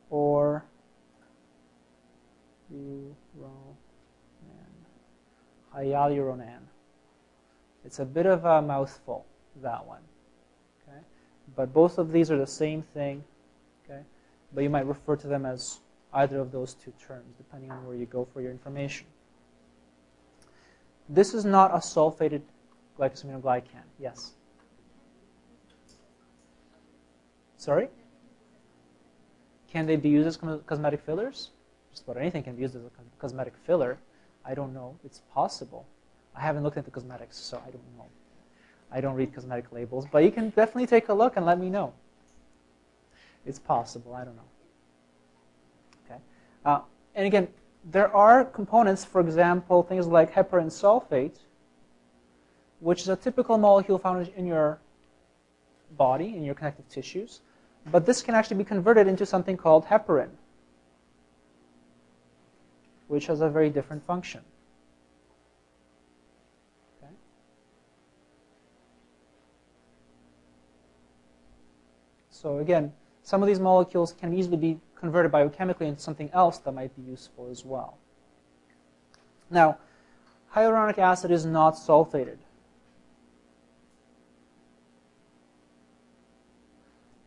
or hyaluronan. It's a bit of a mouthful, that one. Okay? But both of these are the same thing. Okay? But you might refer to them as either of those two terms, depending on where you go for your information. This is not a sulfated glycosaminoglycan. Yes? Sorry? Can they be used as cosmetic fillers? Just about anything can be used as a cosmetic filler. I don't know. It's possible. I haven't looked into cosmetics, so I don't know. I don't read cosmetic labels, but you can definitely take a look and let me know. It's possible. I don't know. Uh, and again, there are components, for example, things like heparan sulfate, which is a typical molecule found in your body, in your connective tissues. But this can actually be converted into something called heparin, which has a very different function. Okay. So again, some of these molecules can easily be converted biochemically into something else that might be useful as well. Now, hyaluronic acid is not sulfated.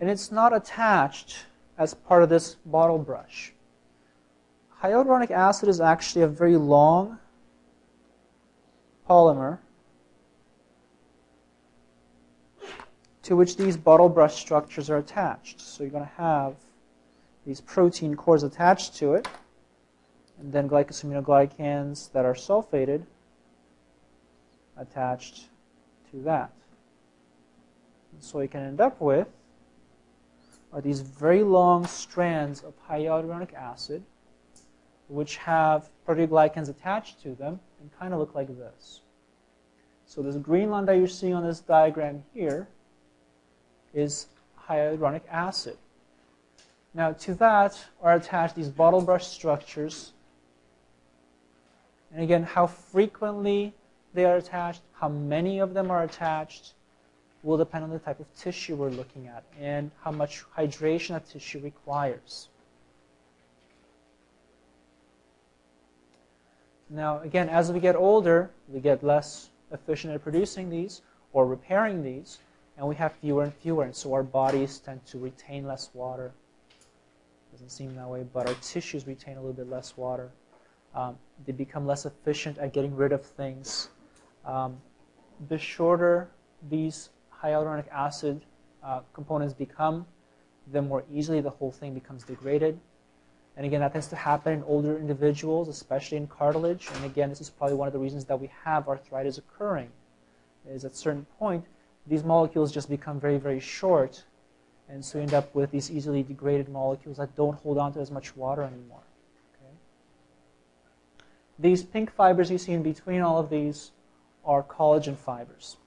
And it's not attached as part of this bottle brush. Hyaluronic acid is actually a very long polymer to which these bottle brush structures are attached. So you're going to have these protein cores attached to it, and then glycosaminoglycans that are sulfated attached to that. And so you can end up with are these very long strands of hyaluronic acid which have proteoglycans attached to them and kind of look like this. So this green line that you're seeing on this diagram here is hyaluronic acid. Now to that are attached these bottle brush structures And again, how frequently they are attached, how many of them are attached, will depend on the type of tissue we're looking at and how much hydration that tissue requires. Now, again, as we get older, we get less efficient at producing these or repairing these, and we have fewer and fewer, and so our bodies tend to retain less water. Doesn't seem that way, but our tissues retain a little bit less water. Um, they become less efficient at getting rid of things. Um, the shorter these hyaluronic acid uh, components become, the more easily the whole thing becomes degraded. And again, that tends to happen in older individuals, especially in cartilage. And again, this is probably one of the reasons that we have arthritis occurring, is at a certain point, these molecules just become very, very short. And so you end up with these easily degraded molecules that don't hold on to as much water anymore. Okay? These pink fibers you see in between all of these are collagen fibers.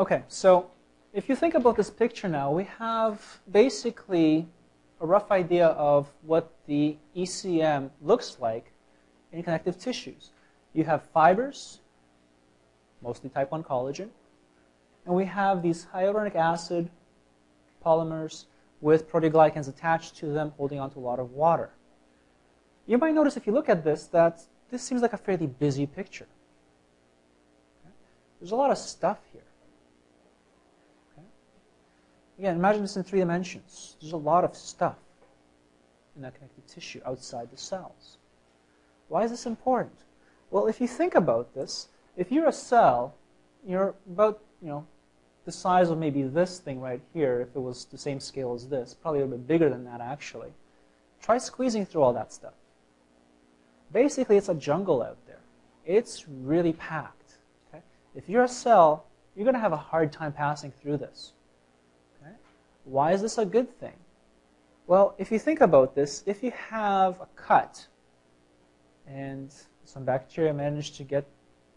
Okay, so if you think about this picture now, we have basically a rough idea of what the ECM looks like in connective tissues. You have fibers, mostly type 1 collagen, and we have these hyaluronic acid polymers with proteoglycans attached to them holding onto a lot of water. You might notice if you look at this that this seems like a fairly busy picture. There's a lot of stuff here. Again, imagine this in three dimensions. There's a lot of stuff in that connective tissue outside the cells. Why is this important? Well, if you think about this, if you're a cell, you're about, you know, the size of maybe this thing right here, if it was the same scale as this, probably a little bit bigger than that actually. Try squeezing through all that stuff. Basically, it's a jungle out there. It's really packed. Okay? If you're a cell, you're going to have a hard time passing through this. Why is this a good thing? Well, if you think about this, if you have a cut and some bacteria manage to get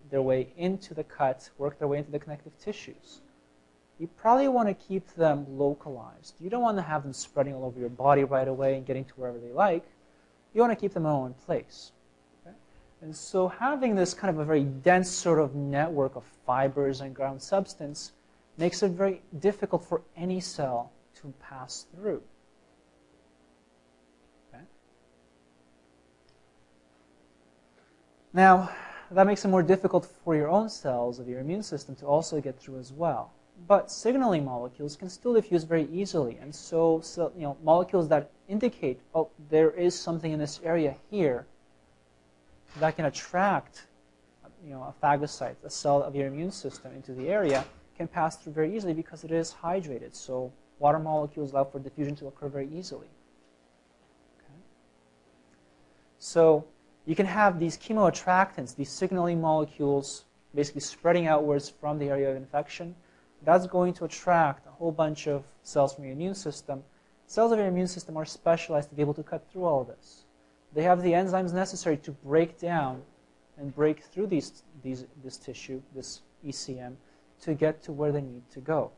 their way into the cut, work their way into the connective tissues, you probably want to keep them localized. You don't want to have them spreading all over your body right away and getting to wherever they like. You want to keep them in place. Okay? And so having this kind of a very dense sort of network of fibers and ground substance makes it very difficult for any cell to pass through. Okay? Now, that makes it more difficult for your own cells of your immune system to also get through as well. But signaling molecules can still diffuse very easily. And so, so you know, molecules that indicate, oh, there is something in this area here that can attract you know, a phagocyte, a cell of your immune system into the area, can pass through very easily because it is hydrated. So water molecules allow for diffusion to occur very easily. Okay. So you can have these chemoattractants, these signaling molecules, basically spreading outwards from the area of infection. That's going to attract a whole bunch of cells from your immune system. Cells of your immune system are specialized to be able to cut through all of this. They have the enzymes necessary to break down and break through these, these, this tissue, this ECM, to get to where they need to go.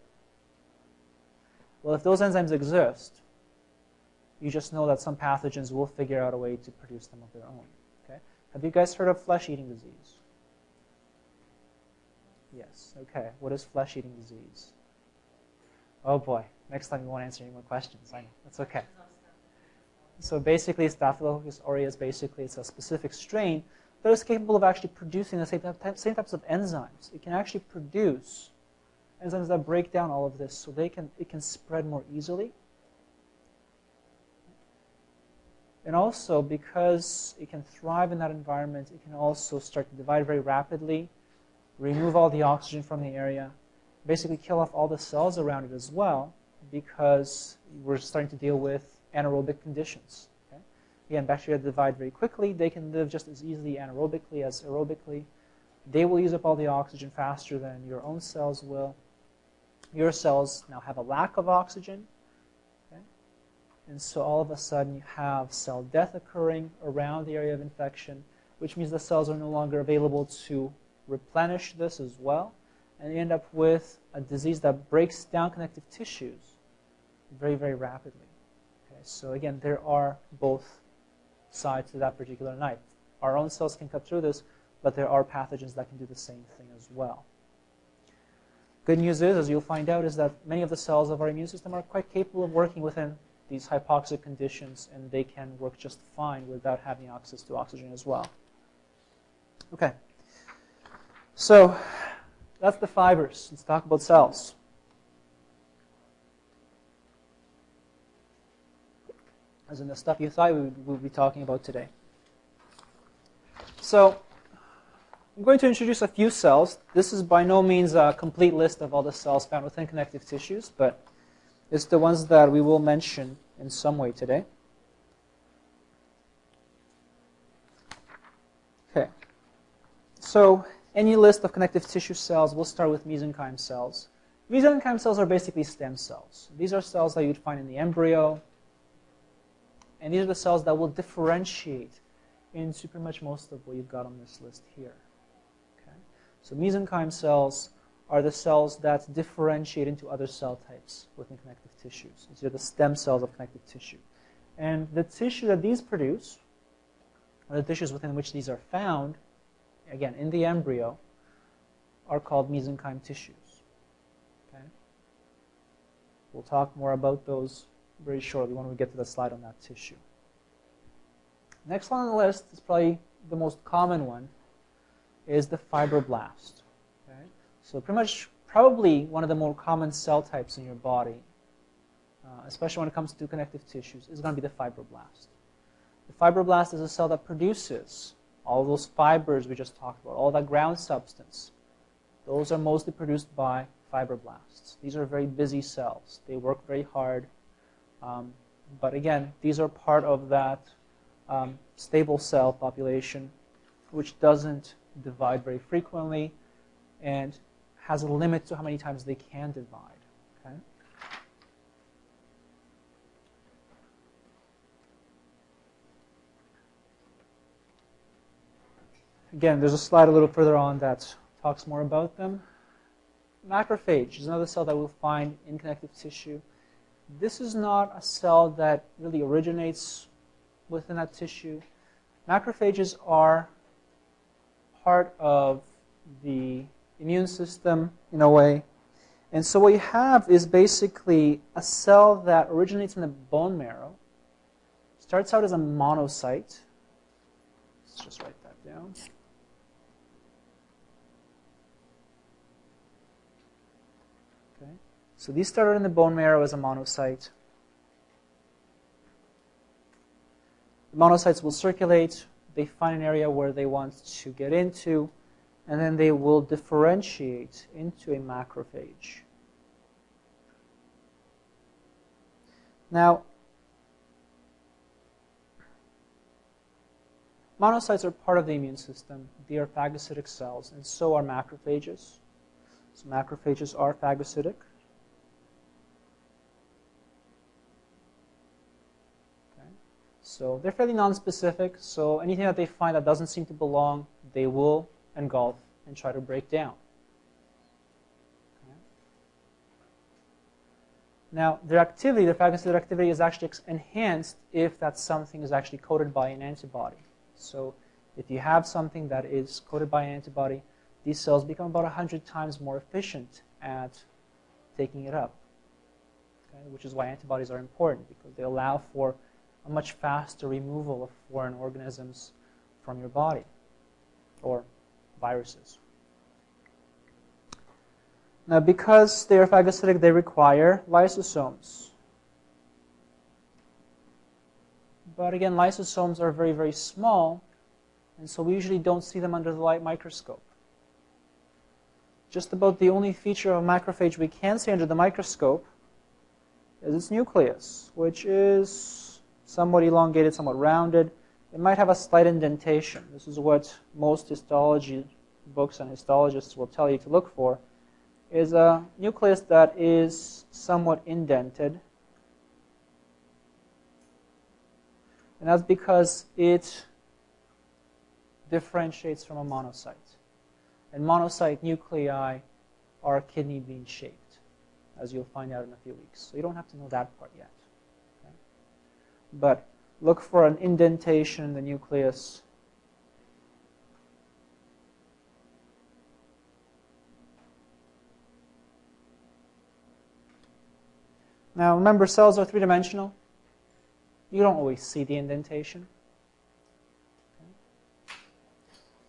Well, if those enzymes exist, you just know that some pathogens will figure out a way to produce them of their own. Okay? Have you guys heard of flesh-eating disease? Yes. Okay. What is flesh-eating disease? Oh boy. Next time you won't answer any more questions. I know. That's okay. So basically, Staphylococcus aureus, basically, it's a specific strain that is capable of actually producing the same, same types of enzymes. It can actually produce enzymes that break down all of this so they can, it can spread more easily. And also, because it can thrive in that environment, it can also start to divide very rapidly, remove all the oxygen from the area, basically kill off all the cells around it as well, because we're starting to deal with anaerobic conditions. Again, bacteria divide very quickly. They can live just as easily anaerobically as aerobically. They will use up all the oxygen faster than your own cells will. Your cells now have a lack of oxygen. Okay? And so all of a sudden you have cell death occurring around the area of infection, which means the cells are no longer available to replenish this as well. And you end up with a disease that breaks down connective tissues very, very rapidly. Okay, so again, there are both sides to that particular knife. Our own cells can cut through this, but there are pathogens that can do the same thing as well. Good news is, as you'll find out, is that many of the cells of our immune system are quite capable of working within these hypoxic conditions, and they can work just fine without having access to oxygen as well. Okay. So that's the fibers. Let's talk about cells. As in the stuff you thought we would be talking about today. So I'm going to introduce a few cells. This is by no means a complete list of all the cells found within connective tissues, but it's the ones that we will mention in some way today. Okay. So any list of connective tissue cells, we'll start with mesenchyme cells. Mesenchyme cells are basically stem cells. These are cells that you'd find in the embryo, and these are the cells that will differentiate into pretty much most of what you've got on this list here. Okay? So mesenchyme cells are the cells that differentiate into other cell types within connective tissues. These are the stem cells of connective tissue. And the tissue that these produce, or the tissues within which these are found, again, in the embryo, are called mesenchyme tissues. Okay? We'll talk more about those very shortly when we get to the slide on that tissue. Next one on the list is probably the most common one, is the fibroblast. So pretty much probably one of the more common cell types in your body, uh, especially when it comes to connective tissues, is going to be the fibroblast. The fibroblast is a cell that produces all those fibers we just talked about, all that ground substance. Those are mostly produced by fibroblasts. These are very busy cells. They work very hard. Um, but again, these are part of that um, stable cell population, which doesn't divide very frequently and has a limit to how many times they can divide. Okay? Again, there's a slide a little further on that talks more about them. Macrophage is another cell that we'll find in connective tissue. This is not a cell that really originates within that tissue. Macrophages are part of the immune system in a way. And so what you have is basically a cell that originates in the bone marrow, starts out as a monocyte. Let's just write that down. Okay. So these started in the bone marrow as a monocyte. The monocytes will circulate. They find an area where they want to get into and then they will differentiate into a macrophage. Now, monocytes are part of the immune system. They are phagocytic cells, and so are macrophages. So macrophages are phagocytic. Okay. So they're fairly nonspecific, so anything that they find that doesn't seem to belong, they will engulf and try to break down. Now, their activity, their phagocytic activity is actually enhanced if that something is actually coated by an antibody. So if you have something that is coated by an antibody, these cells become about 100 times more efficient at taking it up, okay? which is why antibodies are important because they allow for a much faster removal of foreign organisms from your body or viruses. Now, because they are phagocytic, they require lysosomes. But again, lysosomes are very, very small, and so we usually don't see them under the light microscope. Just about the only feature of a macrophage we can see under the microscope is its nucleus, which is somewhat elongated, somewhat rounded, it might have a slight indentation. This is what most histology books and histologists will tell you to look for, is a nucleus that is somewhat indented. And that's because it differentiates from a monocyte. And monocyte nuclei are kidney bean shaped, as you'll find out in a few weeks. So you don't have to know that part yet. But look for an indentation in the nucleus Now remember, cells are three-dimensional. You don't always see the indentation.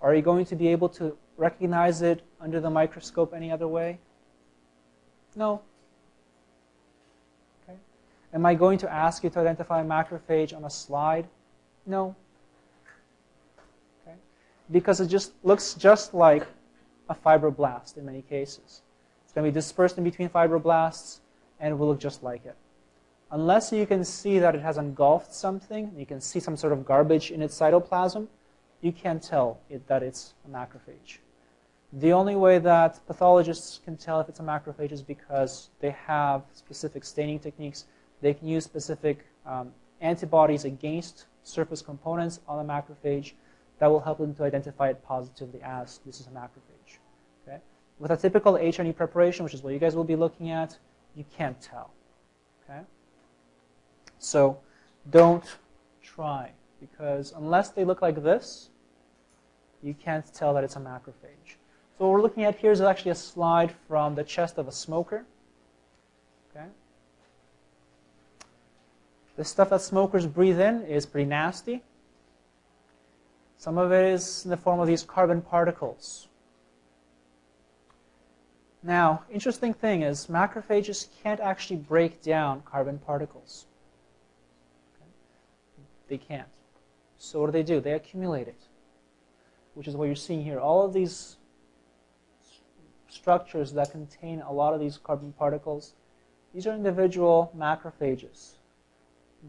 Are you going to be able to recognize it under the microscope any other way? No. Am I going to ask you to identify a macrophage on a slide? No. Okay. Because it just looks just like a fibroblast in many cases. It's going to be dispersed in between fibroblasts and it will look just like it. Unless you can see that it has engulfed something, you can see some sort of garbage in its cytoplasm, you can't tell it, that it's a macrophage. The only way that pathologists can tell if it's a macrophage is because they have specific staining techniques. They can use specific um, antibodies against surface components on the macrophage that will help them to identify it positively as this is a macrophage. Okay? With a typical H&E preparation, which is what you guys will be looking at, you can't tell. Okay? So don't try because unless they look like this, you can't tell that it's a macrophage. So what we're looking at here is actually a slide from the chest of a smoker. Okay? The stuff that smokers breathe in is pretty nasty. Some of it is in the form of these carbon particles. Now, interesting thing is macrophages can't actually break down carbon particles. Okay? They can't. So what do they do? They accumulate it, which is what you're seeing here. All of these structures that contain a lot of these carbon particles, these are individual macrophages.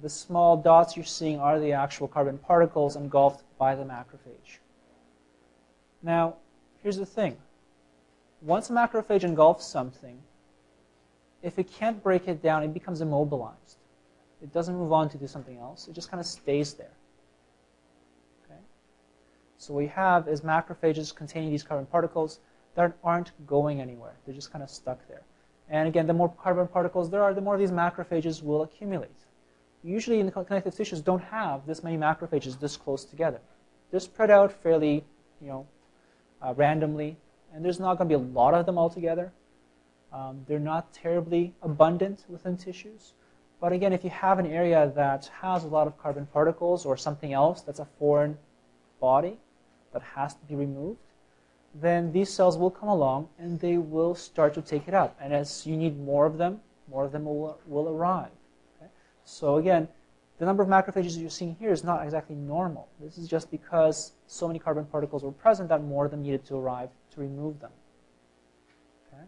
The small dots you're seeing are the actual carbon particles engulfed by the macrophage. Now, here's the thing once a macrophage engulfs something, if it can't break it down, it becomes immobilized. It doesn't move on to do something else. It just kind of stays there. Okay? So what we have is macrophages containing these carbon particles that aren't going anywhere. They're just kind of stuck there. And again, the more carbon particles there are, the more these macrophages will accumulate. Usually in the connective tissues don't have this many macrophages this close together. They're spread out fairly, you know, uh, randomly and there's not going to be a lot of them altogether. Um, they're not terribly abundant within tissues. But again, if you have an area that has a lot of carbon particles or something else that's a foreign body that has to be removed, then these cells will come along and they will start to take it up. And as you need more of them, more of them will, will arrive. So again, the number of macrophages you're seeing here is not exactly normal. This is just because so many carbon particles were present that more of them needed to arrive to remove them. Okay?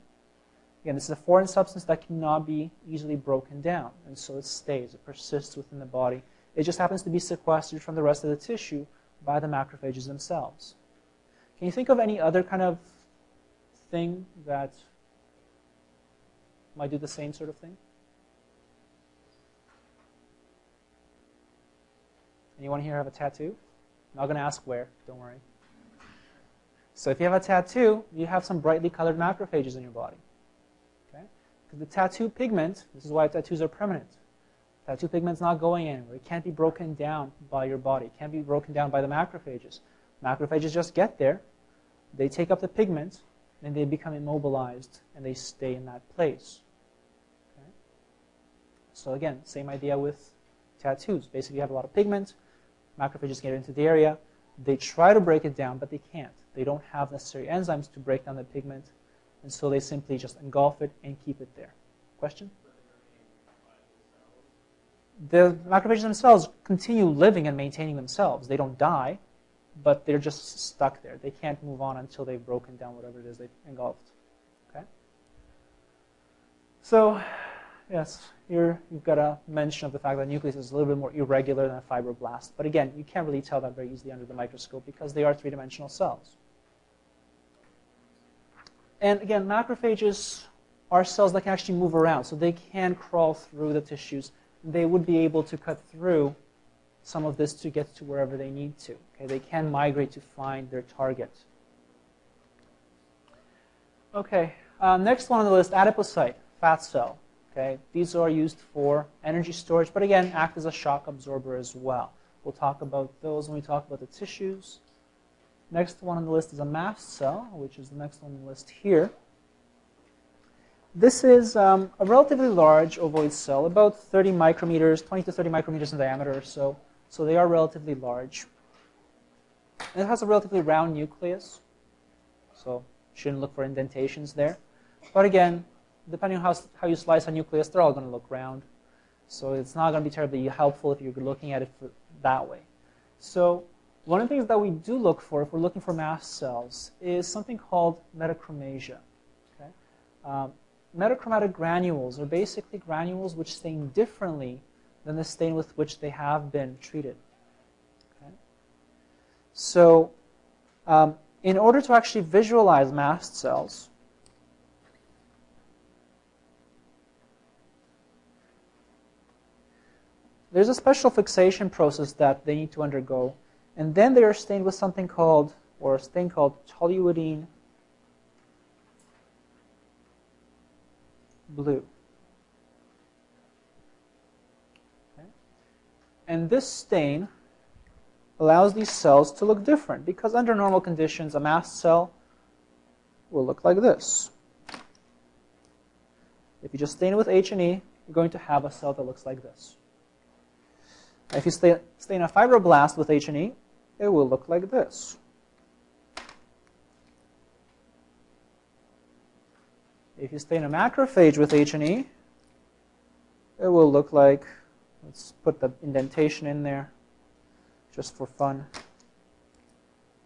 Again, this is a foreign substance that cannot be easily broken down, and so it stays, it persists within the body. It just happens to be sequestered from the rest of the tissue by the macrophages themselves. Can you think of any other kind of thing that might do the same sort of thing? Anyone here have a tattoo? I'm not going to ask where, don't worry. So if you have a tattoo, you have some brightly colored macrophages in your body. Okay? Because the tattoo pigment, this is why tattoos are permanent. Tattoo pigment's not going anywhere. It can't be broken down by your body. It can't be broken down by the macrophages. Macrophages just get there, they take up the pigment, and they become immobilized, and they stay in that place. Okay? So again, same idea with tattoos. Basically, you have a lot of pigment, macrophages get into the area, they try to break it down, but they can't. They don't have necessary enzymes to break down the pigment, and so they simply just engulf it and keep it there. Question? The macrophages themselves continue living and maintaining themselves. They don't die, but they're just stuck there. They can't move on until they've broken down whatever it is they've engulfed. Okay? So, yes, here you've got a mention of the fact that nucleus is a little bit more irregular than a fibroblast. But again, you can't really tell that very easily under the microscope because they are three-dimensional cells. And again, macrophages are cells that can actually move around, so they can crawl through the tissues. They would be able to cut through some of this to get to wherever they need to. Okay, they can migrate to find their target. Okay, uh, next one on the list, adipocyte, fat cell. Okay, these are used for energy storage, but again, act as a shock absorber as well. We'll talk about those when we talk about the tissues. Next one on the list is a mast cell, which is the next one on the list here. This is um, a relatively large ovoid cell, about 30 micrometers, 20 to 30 micrometers in diameter or so. So they are relatively large. And it has a relatively round nucleus, so shouldn't look for indentations there. But again, depending on how, how you slice a nucleus, they're all going to look round. So it's not going to be terribly helpful if you're looking at it that way. So one of the things that we do look for if we're looking for mast cells is something called metachromasia. Okay? Um, metachromatic granules are basically granules which stain differently than the stain with which they have been treated. Okay? So um, in order to actually visualize mast cells, there's a special fixation process that they need to undergo. And then they are stained with something called, or a stain called toluidine blue. Okay. And this stain allows these cells to look different because under normal conditions, a mast cell will look like this. If you just stain it with H&E, you're going to have a cell that looks like this. If you stain, a fibroblast with H&E, it will look like this. If you stain a macrophage with H&E, it will look like, let's put the indentation in there just for fun.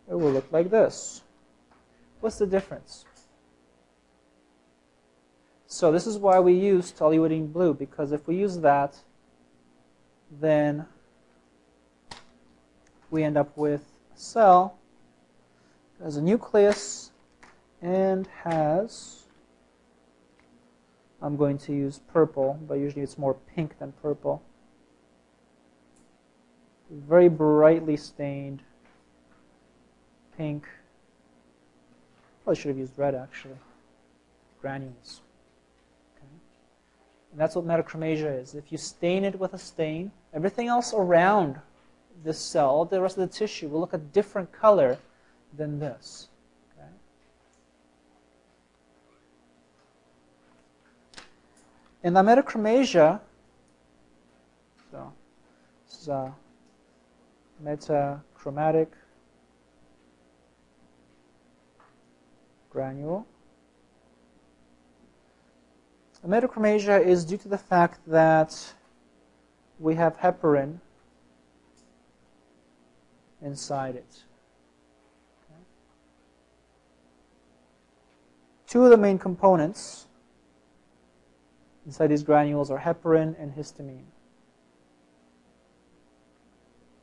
It will look like this. What's the difference? So this is why we use toluidine blue, because if we use that, then we end up with a cell that has a nucleus and has, I'm going to use purple, but usually it's more pink than purple. Very brightly stained pink. Probably should have used red actually. Granules. Okay. And that's what metachromasia is. If you stain it with a stain, everything else around this cell, the rest of the tissue will look a different color than this. Okay? In metachromasia, so this is a metachromatic granule. Metachromasia is due to the fact that we have heparin inside it. Okay. Two of the main components inside these granules are heparin and histamine.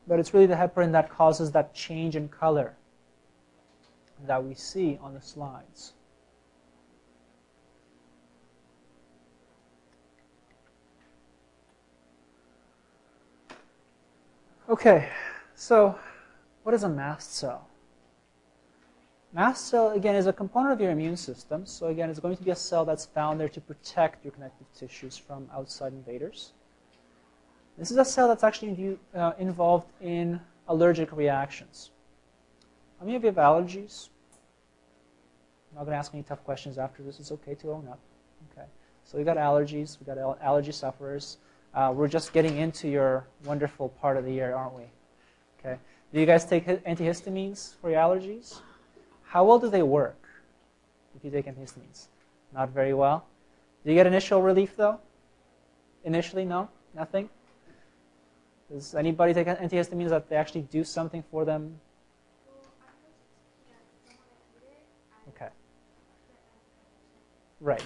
But it's really the heparin that causes that change in color that we see on the slides. Okay, so what is a mast cell? Mast cell, again, is a component of your immune system. So again, it's going to be a cell that's found there to protect your connective tissues from outside invaders. This is a cell that's actually uh, involved in allergic reactions. How many of you have allergies? I'm not going to ask any tough questions after this. It's okay to own up. Okay. So we got allergies. We got allergy sufferers. Uh, we're just getting into your wonderful part of the year, aren't we? Okay. Do you guys take antihistamines for your allergies? How well do they work if you take antihistamines? Not very well. Do you get initial relief though? Initially, no? Nothing? Does anybody take antihistamines that they actually do something for them? Okay. Right.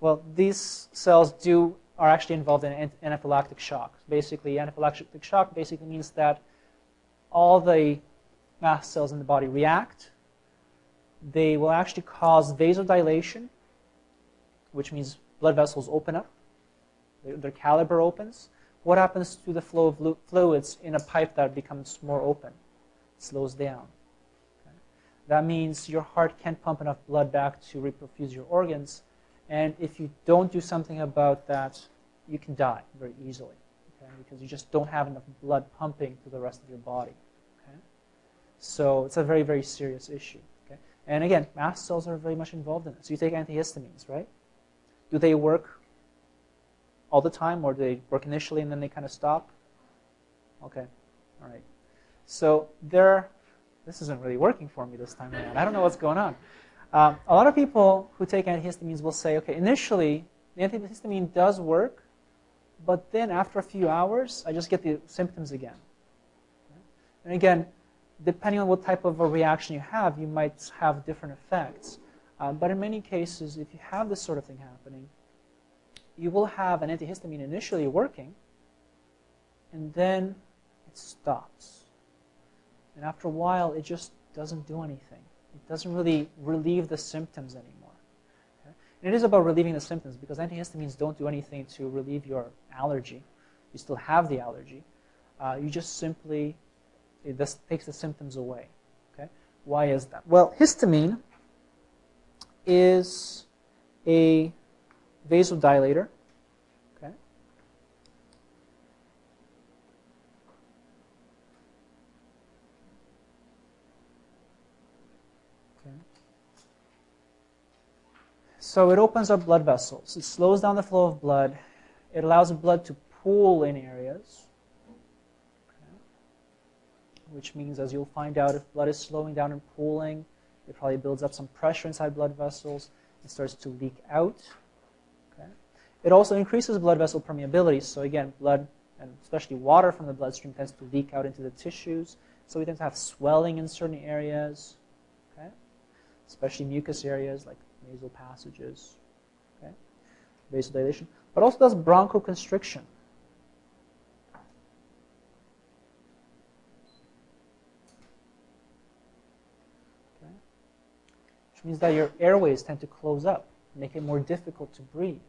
Well, these cells do are actually involved in anaphylactic shock. Basically, anaphylactic shock basically means that all the mast cells in the body react. They will actually cause vasodilation, which means blood vessels open up. Their, caliber opens. what happens to the flow of fluids in a pipe that becomes more open? It slows down. Okay? That means your heart can't pump enough blood back to reperfuse your organs. And if you don't do something about that, you can die very easily okay? because you just don't have enough blood pumping to the rest of your body. Okay? So it's a very, very serious issue. Okay? And again, mast cells are very much involved in this. You take antihistamines, right? Do they work all the time, or do they work initially and then they kind of stop? Okay, all right. So there, this isn't really working for me this time around. I don't know what's going on. Um, a lot of people who take antihistamines will say, okay, initially the antihistamine does work, but then after a few hours, I just get the symptoms again. And again, depending on what type of a reaction you have, you might have different effects. Um, but in many cases, if you have this sort of thing happening, you will have an antihistamine initially working, and then it stops. And after a while, it just doesn't do anything. It doesn't really relieve the symptoms anymore. And it is about relieving the symptoms because antihistamines don't do anything to relieve your allergy. You still have the allergy. Uh, you just simply, it just takes the symptoms away. Okay? Why is that? Well, histamine is a vasodilator. Okay. Okay. So it opens up blood vessels. It slows down the flow of blood. It allows blood to pool in areas. Which means, as you'll find out, if blood is slowing down and pooling, it probably builds up some pressure inside blood vessels. It starts to leak out. It also increases blood vessel permeability. So again, blood and especially water from the bloodstream tends to leak out into the tissues. So we tend to have swelling in certain areas, okay? especially mucous areas like nasal passages, okay? vasodilation. But also does bronchoconstriction. Okay? Which means that your airways tend to close up, make it more difficult to breathe.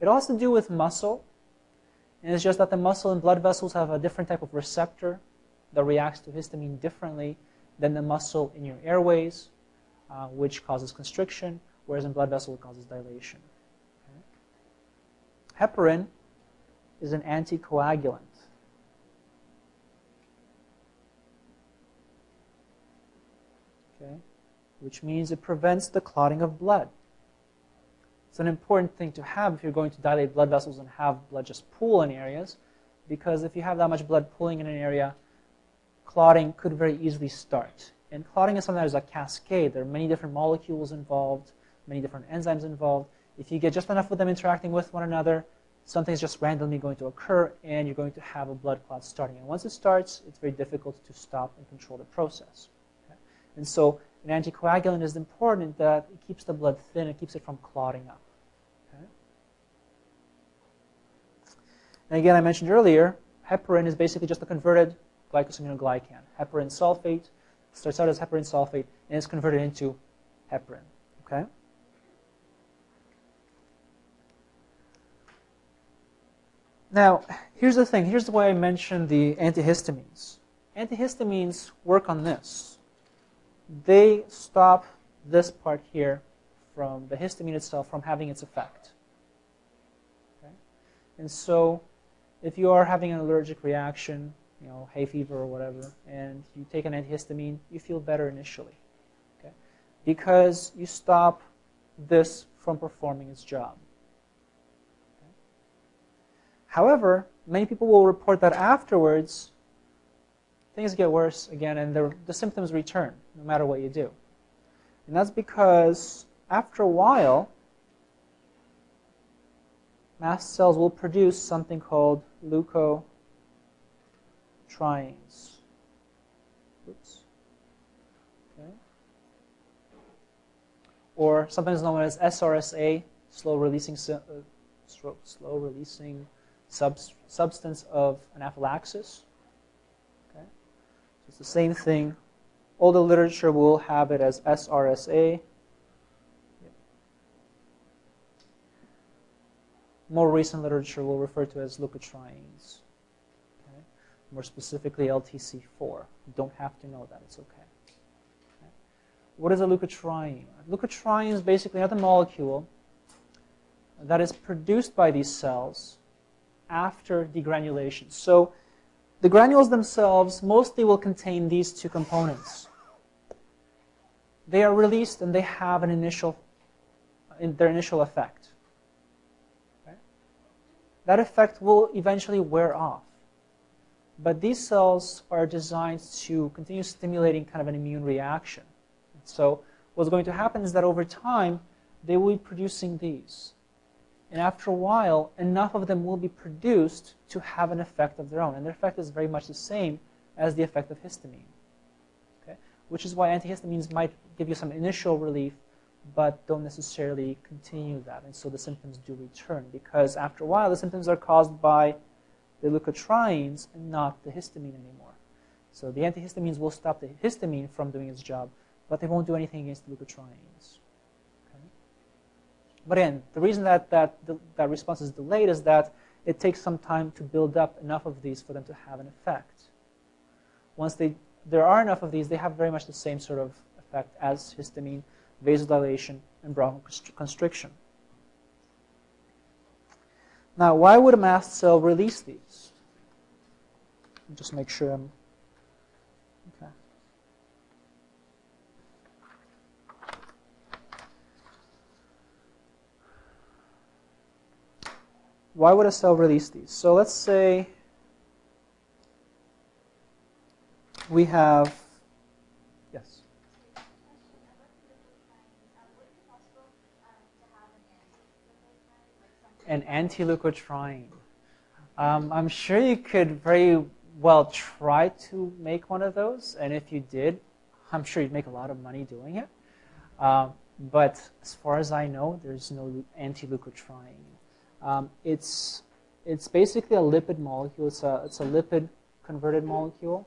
It all has to do with muscle. And it's just that the muscle and blood vessels have a different type of receptor that reacts to histamine differently than the muscle in your airways, uh, which causes constriction, whereas in blood vessel it causes dilation. Okay. Heparin is an anticoagulant. Okay, which means it prevents the clotting of blood. It's an important thing to have if you're going to dilate blood vessels and have blood just pool in areas, because if you have that much blood pooling in an area, clotting could very easily start. And clotting is something that is a cascade. There are many different molecules involved, many different enzymes involved. If you get just enough of them interacting with one another, something's just randomly going to occur, and you're going to have a blood clot starting. And once it starts, it's very difficult to stop and control the process. Okay? And so an anticoagulant is important that it keeps the blood thin, it keeps it from clotting up. Okay? And again, I mentioned earlier, heparin is basically just a converted glycosaminoglycan. Heparan sulfate starts out as heparan sulfate and is converted into heparin. Okay? Now, here's the thing. Here's why I mentioned the antihistamines. Antihistamines work on this they stop this part here from the histamine itself from having its effect. Okay? And so if you are having an allergic reaction, you know, hay fever or whatever, and you take an antihistamine, you feel better initially. Okay? Because you stop this from performing its job. Okay? However, many people will report that afterwards things get worse again and the, the symptoms return no matter what you do. And that's because after a while, mast cells will produce something called leukotrienes. Oops. Okay. Or sometimes known as SRSA, slow releasing, uh, slow releasing substance of anaphylaxis. Okay, It's the same thing. All the literature will have it as SRSA. more recent literature will refer to as leukotrienes. More specifically, LTC4. You don't have to know that, it's okay. okay? What is a leukotriene? A leukotriene is basically another molecule that is produced by these cells after degranulation. So the granules themselves mostly will contain these two components. They are released and they have an initial, in their initial effect. Okay? That effect will eventually wear off. But these cells are designed to continue stimulating kind of an immune reaction. So what's going to happen is that over time, they will be producing these. And after a while, enough of them will be produced to have an effect of their own. And their effect is very much the same as the effect of histamine. Okay? Which is why antihistamines might give you some initial relief, but don't necessarily continue that. And so the symptoms do return because after a while, the symptoms are caused by the leukotrienes and not the histamine anymore. So the antihistamines will stop the histamine from doing its job, but they won't do anything against the leukotrienes. But again, the reason that, that that response is delayed is that it takes some time to build up enough of these for them to have an effect. Once they, there are enough of these, they have very much the same sort of effect as histamine, vasodilation, and bronchoconstriction. Now, why would a mast cell release these? Just make sure I'm why would a cell release these? So let's say we have, yes? An anti-leukotriene. Um, I'm sure you could very well try to make one of those, and if you did, I'm sure you'd make a lot of money doing it. Um, but as far as I know, there's no anti-leukotriene. Um, it's, it's basically a lipid molecule. It's a, it's a lipid converted molecule.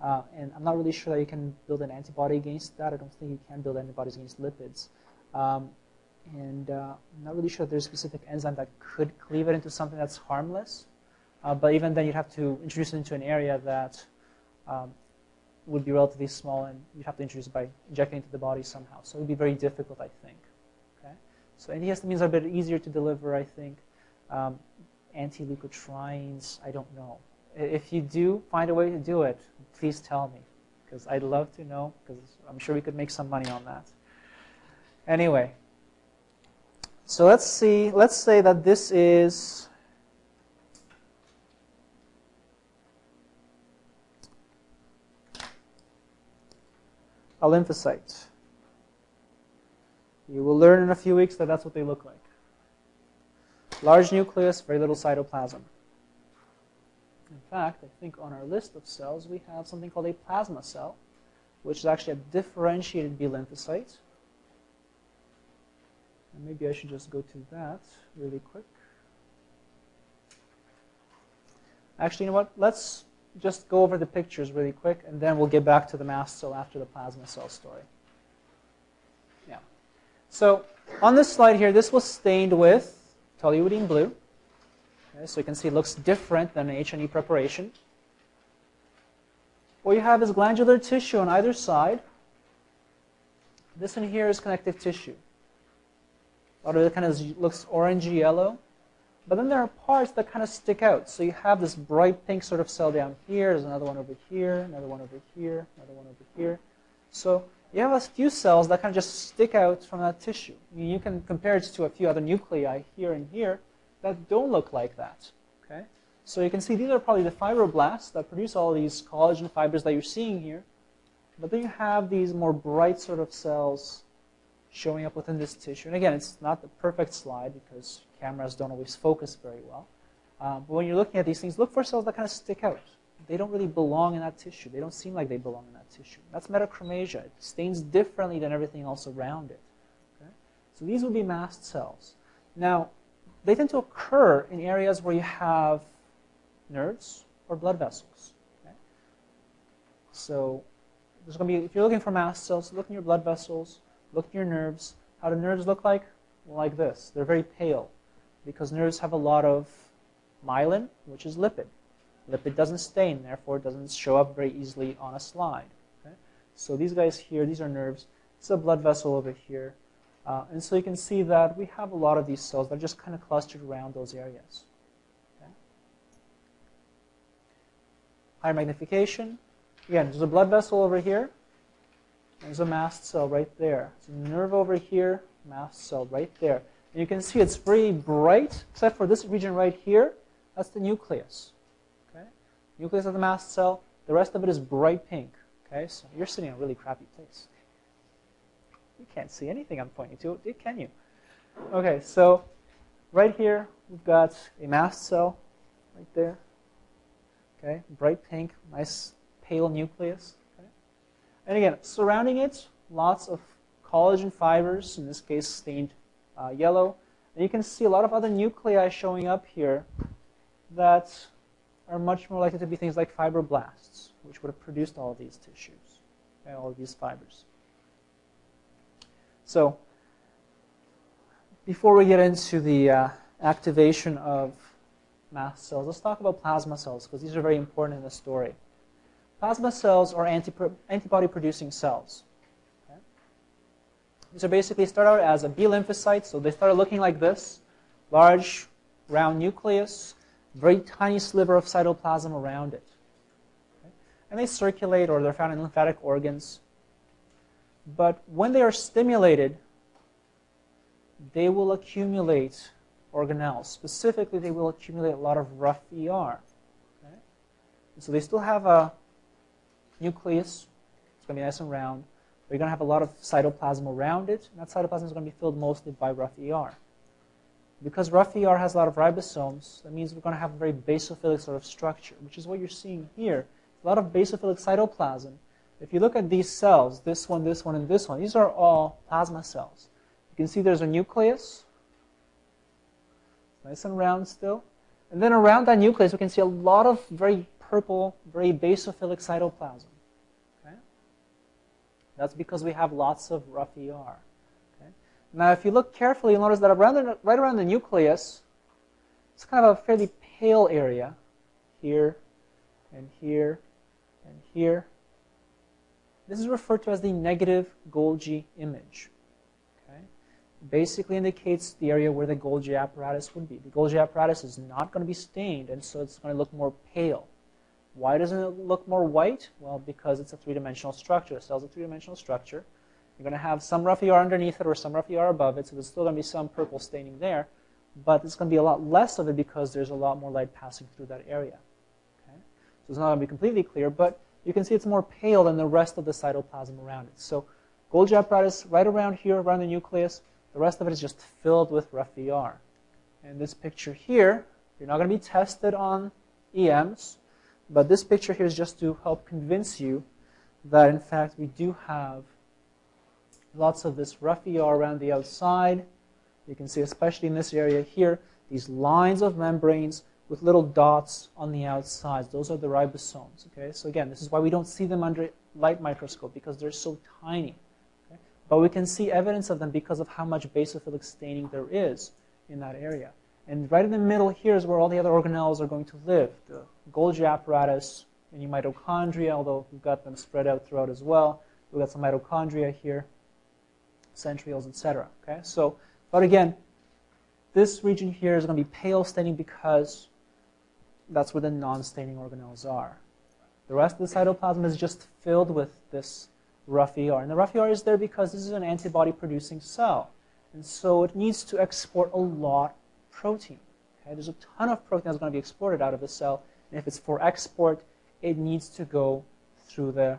Uh, and I'm not really sure that you can build an antibody against that. I don't think you can build antibodies against lipids. Um, and uh, I'm not really sure there's a specific enzyme that could cleave it into something that's harmless. Uh, but even then, you'd have to introduce it into an area that um, would be relatively small, and you'd have to introduce it by injecting it into the body somehow. So it would be very difficult, I think. Okay? So antihistamines are a bit easier to deliver, I think. Um, anti-leukotrienes, I don't know. If you do find a way to do it, please tell me, because I'd love to know, because I'm sure we could make some money on that. Anyway, so let's see, let's say that this is a lymphocyte. You will learn in a few weeks that that's what they look like. Large nucleus, very little cytoplasm. In fact, I think on our list of cells we have something called a plasma cell, which is actually a differentiated B lymphocyte. And maybe I should just go to that really quick. Actually, you know what? Let's just go over the pictures really quick, and then we'll get back to the mast cell after the plasma cell story. Yeah. So on this slide here, this was stained with toluidine blue. Okay, so you can see it looks different than an H&E preparation. What you have is glandular tissue on either side. This one here is connective tissue. A lot of it kind of looks orangey yellow. But then there are parts that kind of stick out. So you have this bright pink sort of cell down here. There's another one over here, another one over here, another one over here. So you have a few cells that kind of just stick out from that tissue. I mean, you can compare it to a few other nuclei here and here that don't look like that. Okay? So you can see these are probably the fibroblasts that produce all these collagen fibers that you're seeing here. But then you have these more bright sort of cells showing up within this tissue. And again, it's not the perfect slide because cameras don't always focus very well. Um, but when you're looking at these things, look for cells that kind of stick out they don't really belong in that tissue. They don't seem like they belong in that tissue. That's metachromasia. It stains differently than everything else around it. Okay? So these would be mast cells. Now, they tend to occur in areas where you have nerves or blood vessels. Okay? So there's going to be, if you're looking for mast cells, look in your blood vessels, look at your nerves. How do nerves look like? Like this. They're very pale. because nerves have a lot of myelin, which is lipid. Lipid doesn't stain, therefore it doesn't show up very easily on a slide. Okay? So these guys here, these are nerves. It's a blood vessel over here. Uh, and so you can see that we have a lot of these cells that are just kind of clustered around those areas. Okay? Higher magnification. Again, there's a blood vessel over here. There's a mast cell right there. There's a nerve over here, mast cell right there. And you can see it's very bright, except for this region right here. That's the nucleus. Okay? Nucleus of the mast cell. The rest of it is bright pink. Okay, so you're sitting in a really crappy place. You can't see anything I'm pointing to, can you? Okay, so right here we've got a mast cell right there. Okay, bright pink, nice pale nucleus. And again, surrounding it, lots of collagen fibers, in this case stained uh, yellow. And you can see a lot of other nuclei showing up here that are much more likely to be things like fibroblasts, which would have produced all of these tissues, okay, all of these fibers. So before we get into the uh, activation of mast cells, let's talk about plasma cells because these are very important in the story. Plasma cells are antibody-producing cells. Okay? These are basically start out as a B lymphocyte, so they start looking like this, large round nucleus, very tiny sliver of cytoplasm around it. Okay? And they circulate or they're found in lymphatic organs. But when they are stimulated, they will accumulate organelles. Specifically, they will accumulate a lot of rough ER. Okay? So they still have a nucleus. It's going to be nice and round. You're going to have a lot of cytoplasm around it. And that cytoplasm is going to be filled mostly by rough ER. Because rough ER has a lot of ribosomes, that means we're going to have a very basophilic sort of structure, which is what you're seeing here. A lot of basophilic cytoplasm if you look at these cells, this one, this one, and this one, these are all plasma cells. You can see there's a nucleus, nice and round still. And then around that nucleus, we can see a lot of very purple, very basophilic cytoplasm. That's because we have lots of rough ER. Okay? Now, if you look carefully, you'll notice that around the, right around the nucleus, it's kind of a fairly pale area here and here and here. This is referred to as the negative Golgi image. Okay? Basically indicates the area where the Golgi apparatus would be. The Golgi apparatus is not going to be stained, and so it's going to look more pale. Why doesn't it look more white? Well, because it's a three-dimensional structure. The cell's a three-dimensional structure. You're going to have some rough ER underneath it or some rough ER above it, so there's still going to be some purple staining there, but it's going to be a lot less of it because there's a lot more light passing through that area. Okay? So it's not going to be completely clear, but you can see it's more pale than the rest of the cytoplasm around it. So Golgi apparatus right around here, around the nucleus. The rest of it is just filled with rough ER. And this picture here, you're not going to be tested on EMs, but this picture here is just to help convince you that, in fact, we do have lots of this rough ER around the outside. You can see, especially in this area here, these lines of membranes with little dots on the outsides. Those are the ribosomes. Okay, so again, this is why we don't see them under light microscope because they're so tiny. Okay? But we can see evidence of them because of how much basophilic staining there is in that area. And right in the middle here is where all the other organelles are going to live. The Golgi apparatus and your mitochondria, although we've got them spread out throughout as well. We've got some mitochondria here, centrioles, etc. Okay, so, but again, this region here is going to be pale staining because that's where the non-staining organelles are. The rest of the cytoplasm is just filled with this rough ER. And the rough ER is there because this is an antibody-producing cell. And so it needs to export a lot of protein. Okay? There's a ton of protein that's going to be exported out of the cell. And if it's for export, it needs to go through the,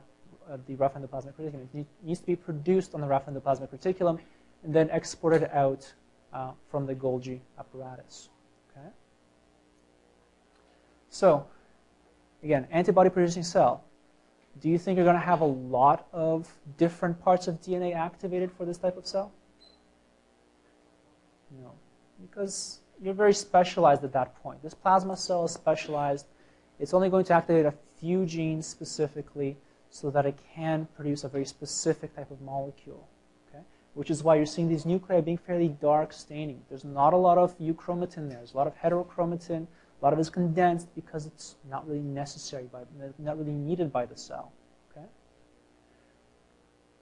uh, the rough endoplasmic reticulum. It needs to be produced on the rough endoplasmic reticulum and then exported out uh, from the Golgi apparatus. Okay? So, again, antibody producing cell. Do you think you're going to have a lot of different parts of DNA activated for this type of cell? No, because you're very specialized at that point. This plasma cell is specialized. It's only going to activate a few genes specifically so that it can produce a very specific type of molecule. Okay? which is why you're seeing these nuclei being fairly dark staining. There's not a lot of euchromatin there. There's a lot of heterochromatin. A lot of it is condensed because it's not really necessary, by, not really needed by the cell. Okay.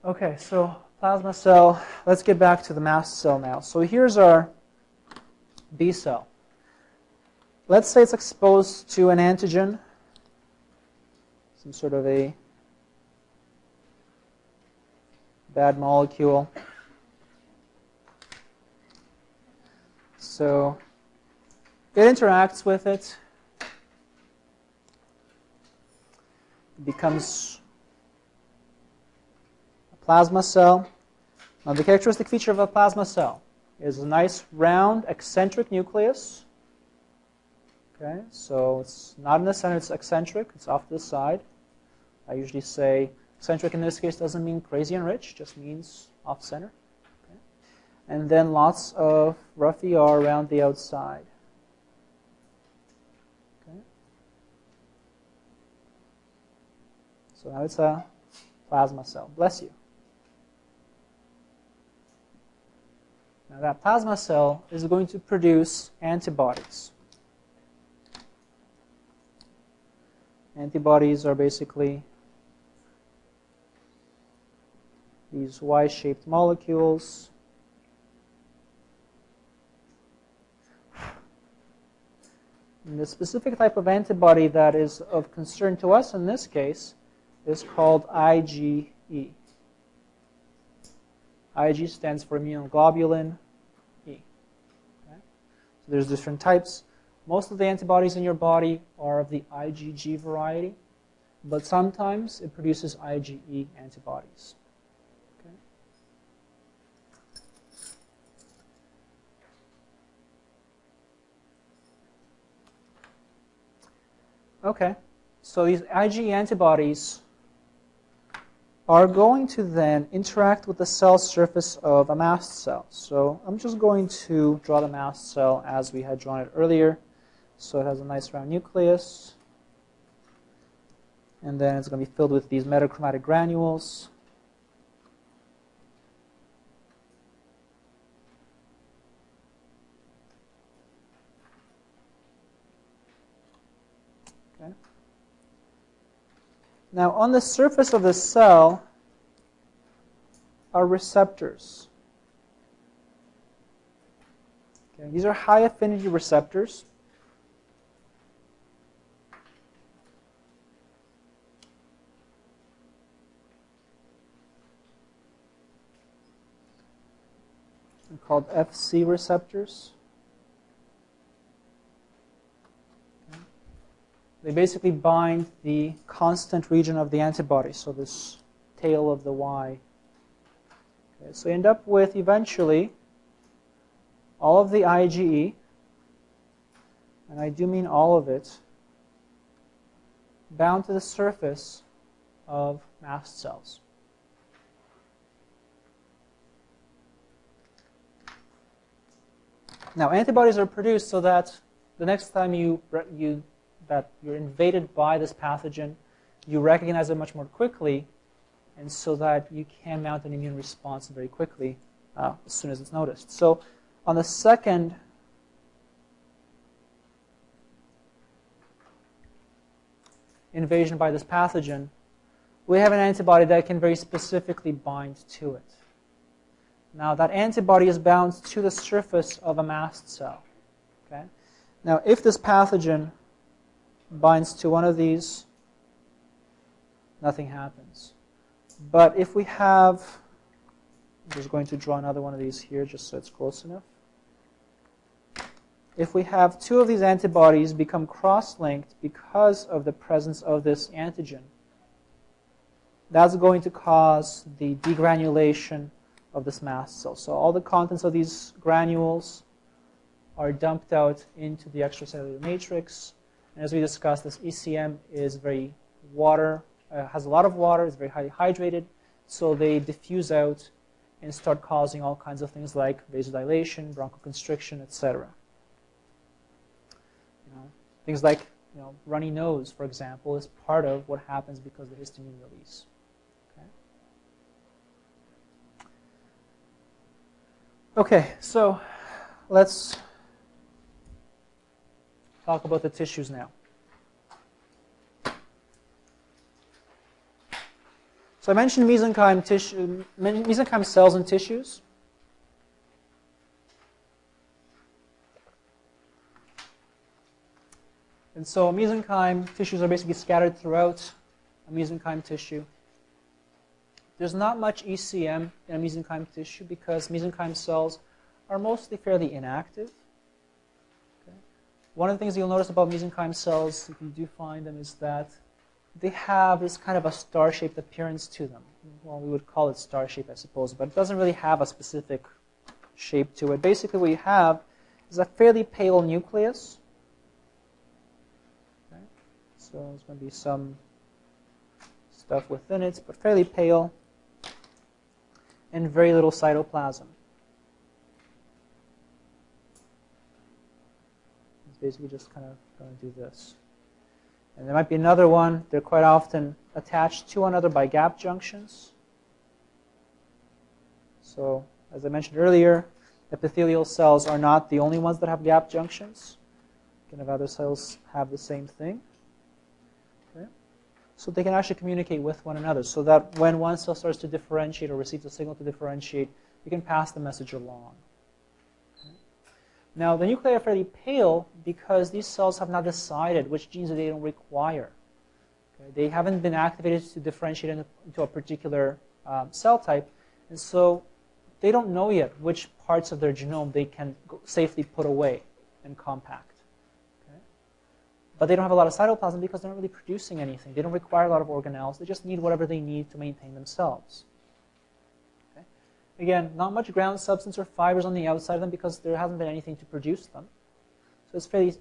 Okay. So plasma cell. Let's get back to the mast cell now. So here's our B cell. Let's say it's exposed to an antigen, some sort of a bad molecule. So it interacts with it. It becomes a plasma cell. Now the characteristic feature of a plasma cell is a nice round eccentric nucleus. Okay, so it's not in the center, it's eccentric, it's off to the side. I usually say eccentric in this case doesn't mean crazy and rich, just means off center. Okay. And then lots of rough ER around the outside. Okay. So now it's a plasma cell. Bless you. Now that plasma cell is going to produce antibodies. Antibodies are basically these Y-shaped molecules. And the specific type of antibody that is of concern to us in this case is called IgE. Ig stands for immunoglobulin E. so there's different types. Most of the antibodies in your body are of the IgG variety, but sometimes it produces IgE antibodies. Okay. Okay, so these IgE antibodies are going to then interact with the cell surface of a mast cell. So I'm just going to draw the mast cell as we had drawn it earlier. So it has a nice round nucleus. And then it's going to be filled with these metachromatic granules. Okay. Now, on the surface of the cell are receptors. Okay, these are high affinity receptors. They're called FC receptors. they basically bind the constant region of the antibody, so this tail of the Y. Okay, so you end up with eventually all of the IgE, and I do mean all of it, bound to the surface of mast cells. Now, antibodies are produced so that the next time you, you that you're invaded by this pathogen, you recognize it much more quickly, and so that you can mount an immune response very quickly uh, as soon as it's noticed. So on the second invasion by this pathogen, we have an antibody that can very specifically bind to it. Now, that antibody is bound to the surface of a mast cell. Okay? Now, if this pathogen binds to one of these, nothing happens. But if we have, I'm just going to draw another one of these here just so it's close enough. If we have two of these antibodies become cross-linked because of the presence of this antigen, that's going to cause the degranulation of this mast cell. So all the contents of these granules are dumped out into the extracellular matrix, and as we discussed, this ECM is very water, uh, has a lot of water, is very highly hydrated, so they diffuse out and start causing all kinds of things like vasodilation, bronchoconstriction, etc. You know, things like you know, runny nose, for example, is part of what happens because of the histamine release. Okay? Okay, so let's talk about the tissues now. So I mentioned mesenchyme, tissue, mesenchyme cells and tissues. And so mesenchyme tissues are basically scattered throughout a mesenchyme tissue. There's not much ECM in a mesenchyme tissue because mesenchyme cells are mostly fairly inactive. Okay. One of the things you'll notice about mesenchyme cells, if you do find them, is that they have this kind of a star-shaped appearance to them. Well, we would call it star-shaped, I suppose, but it doesn't really have a specific shape to it. Basically, what you have is a fairly pale nucleus. Okay. So there's going to be some stuff within it, but fairly pale, and very little cytoplasm. It's basically just kind of going to do this. And there might be another one. They're quite often attached to one another by gap junctions. So, as I mentioned earlier, epithelial cells are not the only ones that have gap junctions. Kind of other cells have the same thing. Okay. So they can actually communicate with one another so that when one cell starts to differentiate or receives a signal to differentiate, you can pass the message along. Now, the nuclei are fairly pale because these cells have not decided which genes they don't require. Okay? They haven't been activated to differentiate into a particular um, cell type, and so they don't know yet which parts of their genome they can safely put away and compact. Okay? But they don't have a lot of cytoplasm because they're not really producing anything. They don't require a lot of organelles. They just need whatever they need to maintain themselves. Again, not much ground substance or fibers on the outside of them because there hasn't been anything to produce them. So it's fairly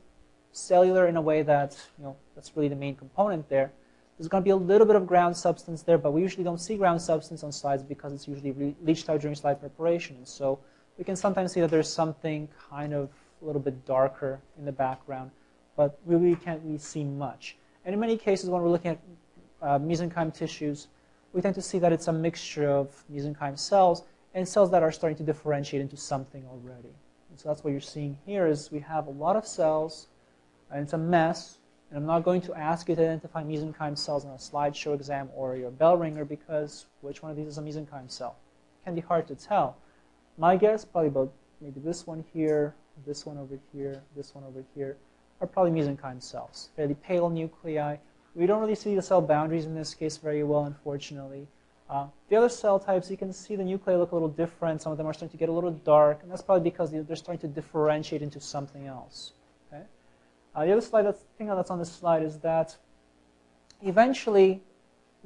cellular in a way that, you know, that's really the main component there. There's going to be a little bit of ground substance there, but we usually don't see ground substance on slides because it's usually leached out during slide preparation. And so we can sometimes see that there's something kind of a little bit darker in the background, but we really can't really see much. And in many cases, when we're looking at uh, mesenchyme tissues, we tend to see that it's a mixture of mesenchyme cells and cells that are starting to differentiate into something already. And so that's what you're seeing here is we have a lot of cells, and it's a mess. And I'm not going to ask you to identify mesenchyme cells in a slideshow exam or your bell ringer because which one of these is a mesenchyme cell? Can be hard to tell. My guess, probably about maybe this one here, this one over here, this one over here, are probably mesenchyme cells. Fairly pale nuclei. We don't really see the cell boundaries in this case very well, unfortunately. Uh, the other cell types, you can see the nuclei look a little different. Some of them are starting to get a little dark, and that's probably because they're starting to differentiate into something else. Okay? Uh, the other slide that's, thing that's on this slide is that eventually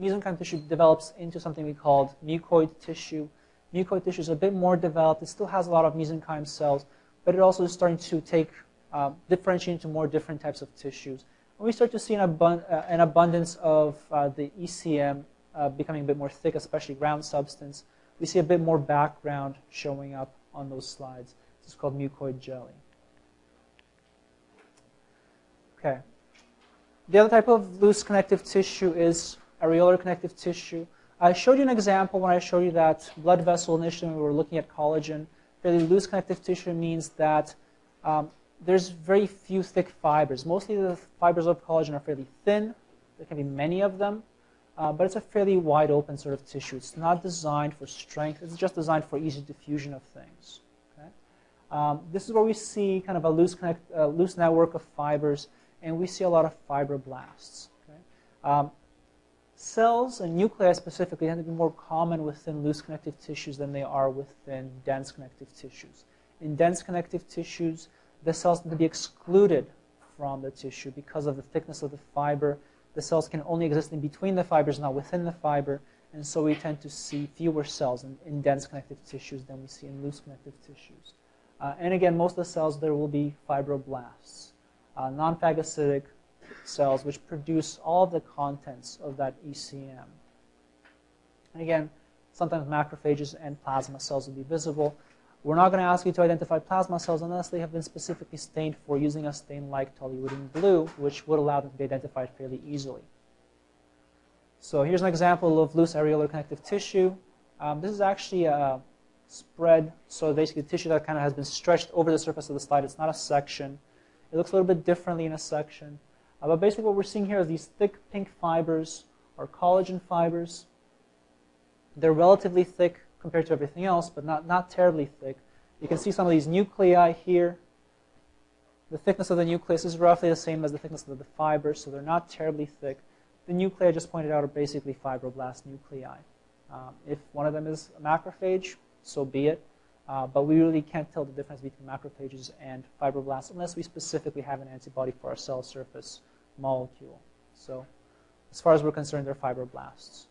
mesenchyme tissue develops into something we called mucoid tissue. Mucoid tissue is a bit more developed. It still has a lot of mesenchyme cells, but it also is starting to take uh, differentiate into more different types of tissues. And we start to see an, abun uh, an abundance of uh, the ECM uh, becoming a bit more thick, especially ground substance. We see a bit more background showing up on those slides. This is called mucoid jelly. Okay. The other type of loose connective tissue is areolar connective tissue. I showed you an example when I showed you that blood vessel initially we were looking at collagen. Fairly loose connective tissue means that um, there's very few thick fibers. Mostly the fibers of collagen are fairly thin. There can be many of them. Uh, but it's a fairly wide open sort of tissue. It's not designed for strength. It's just designed for easy diffusion of things. Okay? Um, this is where we see kind of a loose, connect, uh, loose network of fibers, and we see a lot of fibroblasts. Okay? Um, cells and nuclei specifically tend to be more common within loose connective tissues than they are within dense connective tissues. In dense connective tissues, the cells tend to be excluded from the tissue because of the thickness of the fiber the cells can only exist in between the fibers, not within the fiber, and so we tend to see fewer cells in, in dense connective tissues than we see in loose connective tissues. Uh, and again, most of the cells, there will be fibroblasts, uh, non-phagocytic cells, which produce all of the contents of that ECM. And again, sometimes macrophages and plasma cells will be visible. We're not going to ask you to identify plasma cells unless they have been specifically stained for using a stain like toluidine blue, which would allow them to be identified fairly easily. So here's an example of loose areolar connective tissue. Um, this is actually a spread. So basically, tissue that kind of has been stretched over the surface of the slide. It's not a section. It looks a little bit differently in a section. Uh, but basically, what we're seeing here is these thick pink fibers or collagen fibers. They're relatively thick compared to everything else, but not, not terribly thick. You can see some of these nuclei here. The thickness of the nucleus is roughly the same as the thickness of the fibers, so they're not terribly thick. The nuclei I just pointed out are basically fibroblast nuclei. Um, if one of them is a macrophage, so be it. Uh, but we really can't tell the difference between macrophages and fibroblasts unless we specifically have an antibody for our cell surface molecule. So as far as we're concerned, they're fibroblasts.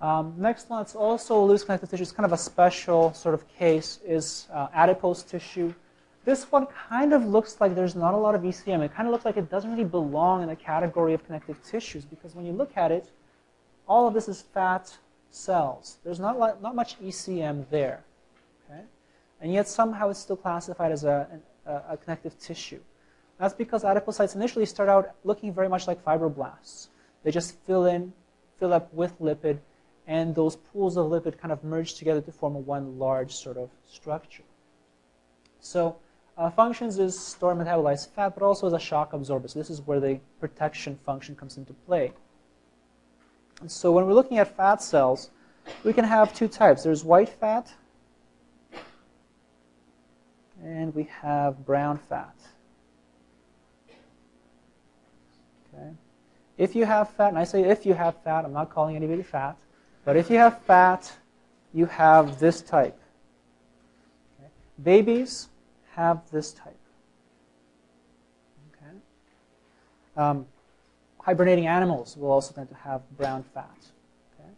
Um, next one, it's also loose connective tissue. It's kind of a special sort of case, is uh, adipose tissue. This one kind of looks like there's not a lot of ECM. It kind of looks like it doesn't really belong in the category of connective tissues because when you look at it, all of this is fat cells. There's not, not much ECM there. Okay? And yet somehow it's still classified as a, a, a connective tissue. That's because adipocytes initially start out looking very much like fibroblasts. They just fill in, fill up with lipid, and those pools of lipid kind of merge together to form one large sort of structure. So uh, functions is store metabolized fat, but also as a shock absorber. So this is where the protection function comes into play. And so when we're looking at fat cells, we can have two types. There's white fat, and we have brown fat. Okay. If you have fat, and I say if you have fat, I'm not calling anybody fat, but if you have fat, you have this type. Okay. Babies have this type. Okay. Um, hibernating animals will also tend to have brown fat. Okay.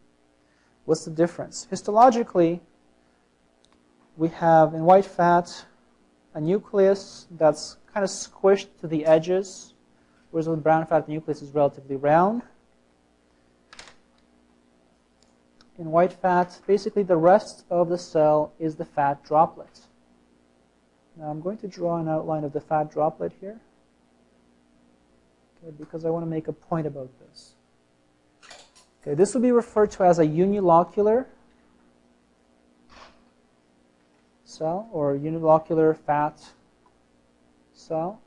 What's the difference? Histologically, we have in white fat a nucleus that's kind of squished to the edges, whereas with brown fat, the nucleus is relatively round. In white fat, basically the rest of the cell is the fat droplet. Now I'm going to draw an outline of the fat droplet here okay, because I want to make a point about this. Okay, this will be referred to as a unilocular cell or unilocular fat cell.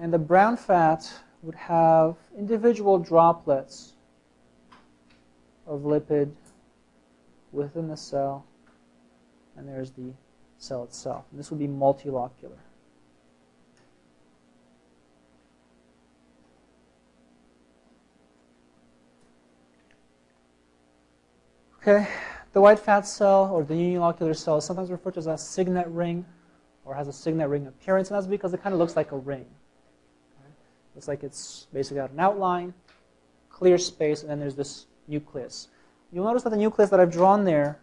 And the brown fat would have individual droplets of lipid within the cell, and there's the cell itself. And this would be multilocular. Okay, the white fat cell or the unilocular cell is sometimes referred to as a signet ring or has a signet ring appearance, and that's because it kind of looks like a ring. Looks like it's basically got an outline, clear space, and then there's this nucleus. You'll notice that the nucleus that I've drawn there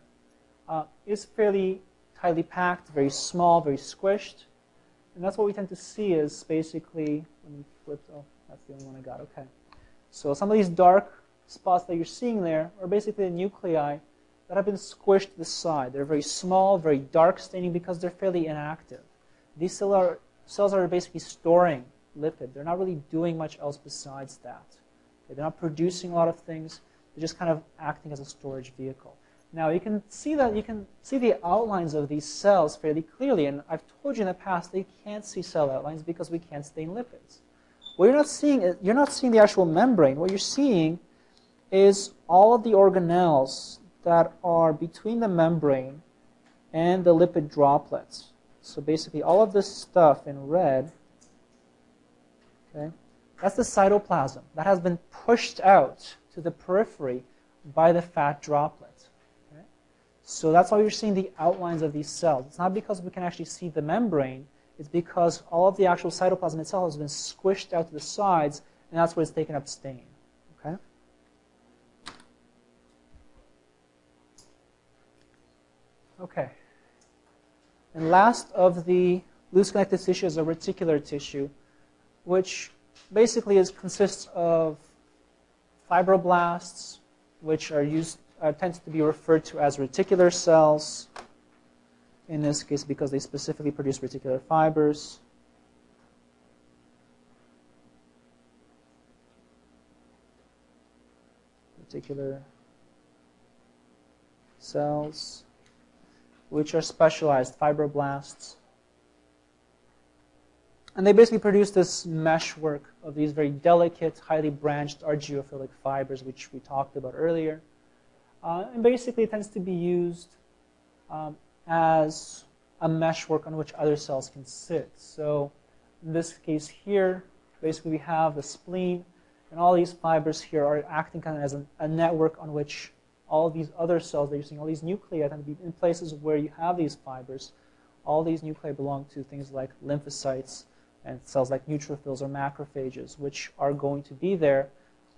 uh, is fairly tightly packed, very small, very squished. And that's what we tend to see is basically, let me flip, oh, that's the only one I got, okay. So some of these dark spots that you're seeing there are basically the nuclei that have been squished to the side. They're very small, very dark staining because they're fairly inactive. These cells are, cells are basically storing lipid. They're not really doing much else besides that. Okay, they're not producing a lot of things. They're just kind of acting as a storage vehicle. Now you can see that you can see the outlines of these cells fairly clearly, and I've told you in the past they can't see cell outlines because we can't stain lipids. What you're not seeing is you're not seeing the actual membrane. What you're seeing is all of the organelles that are between the membrane and the lipid droplets. So basically all of this stuff in red, that's the cytoplasm. That has been pushed out to the periphery by the fat droplet. Okay? So that's why you're seeing the outlines of these cells. It's not because we can actually see the membrane. It's because all of the actual cytoplasm itself has been squished out to the sides, and that's where it's taken up stain. Okay? Okay. And last of the loose connective tissue is a reticular tissue, which basically is, consists of fibroblasts, which are used uh, tends to be referred to as reticular cells. In this case, because they specifically produce reticular fibers. Reticular cells, which are specialized fibroblasts. And they basically produce this meshwork of these very delicate, highly branched argyrophilic fibers, which we talked about earlier. Uh, and basically, it tends to be used um, as a meshwork on which other cells can sit. So, in this case here, basically we have the spleen, and all these fibers here are acting kind of as a, a network on which all these other cells that you're seeing, all these nuclei tend to be in places where you have these fibers. All these nuclei belong to things like lymphocytes and cells like neutrophils or macrophages, which are going to be there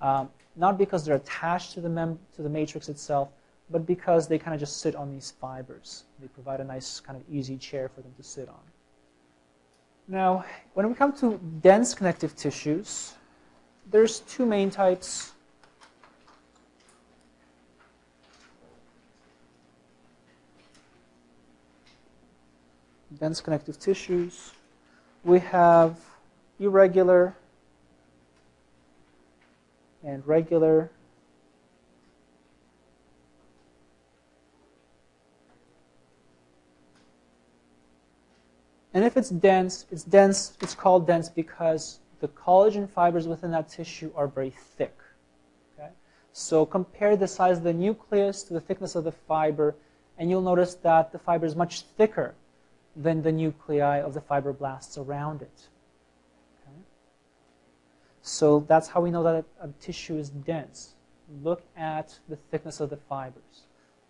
um, not because they're attached to the, mem- to the matrix itself, but because they kind of just sit on these fibers. They provide a nice kind of easy chair for them to sit on. Now, when we come to dense connective tissues, there's two main types. Dense connective tissues. We have irregular and regular. And if it's dense, it's dense, it's called dense because the collagen fibers within that tissue are very thick. Okay? So compare the size of the nucleus to the thickness of the fiber, and you'll notice that the fiber is much thicker than the nuclei of the fibroblasts around it. So that's how we know that a, a tissue is dense. Look at the thickness of the fibers.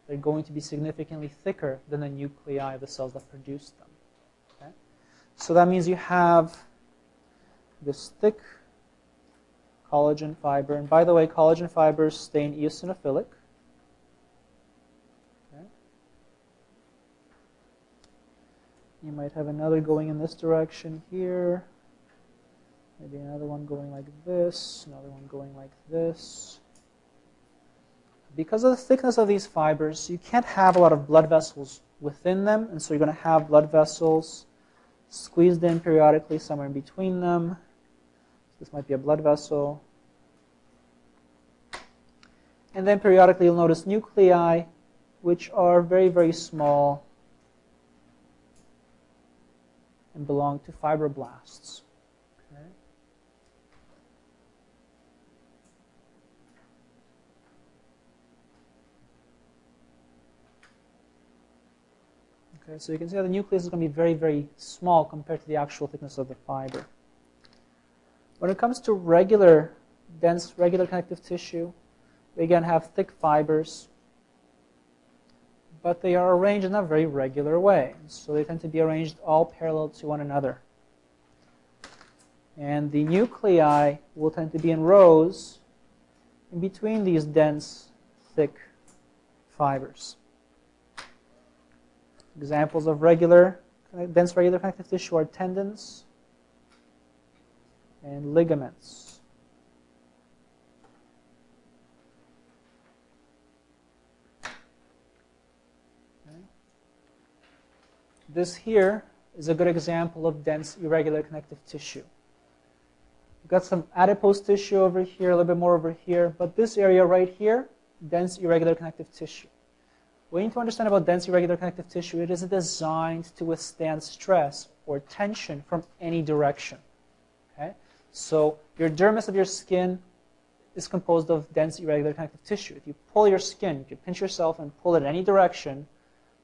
They're going to be significantly thicker than the nuclei of the cells that produce them. Okay? So that means you have this thick collagen fiber. And by the way, collagen fibers stain eosinophilic. Okay. You might have another going in this direction here. Maybe another one going like this, another one going like this. Because of the thickness of these fibers, you can't have a lot of blood vessels within them, and so you're going to have blood vessels squeezed in periodically somewhere in between them. This might be a blood vessel. And then periodically you'll notice nuclei, which are very, very small and belong to fibroblasts. Okay, so you can see that the nucleus is going to be very, very small compared to the actual thickness of the fiber. When it comes to regular, dense, regular connective tissue, we again have thick fibers, but they are arranged in a very regular way. So they tend to be arranged all parallel to one another. And the nuclei will tend to be in rows in between these dense, thick fibers. Examples of regular, dense regular connective tissue are tendons and ligaments. Okay. This here is a good example of dense irregular connective tissue. We've got some adipose tissue over here, a little bit more over here, but this area right here, dense irregular connective tissue. We need to understand about dense irregular connective tissue. It is designed to withstand stress or tension from any direction. Okay? So your dermis of your skin is composed of dense irregular connective tissue. If you pull your skin, if you pinch yourself and pull it in any direction,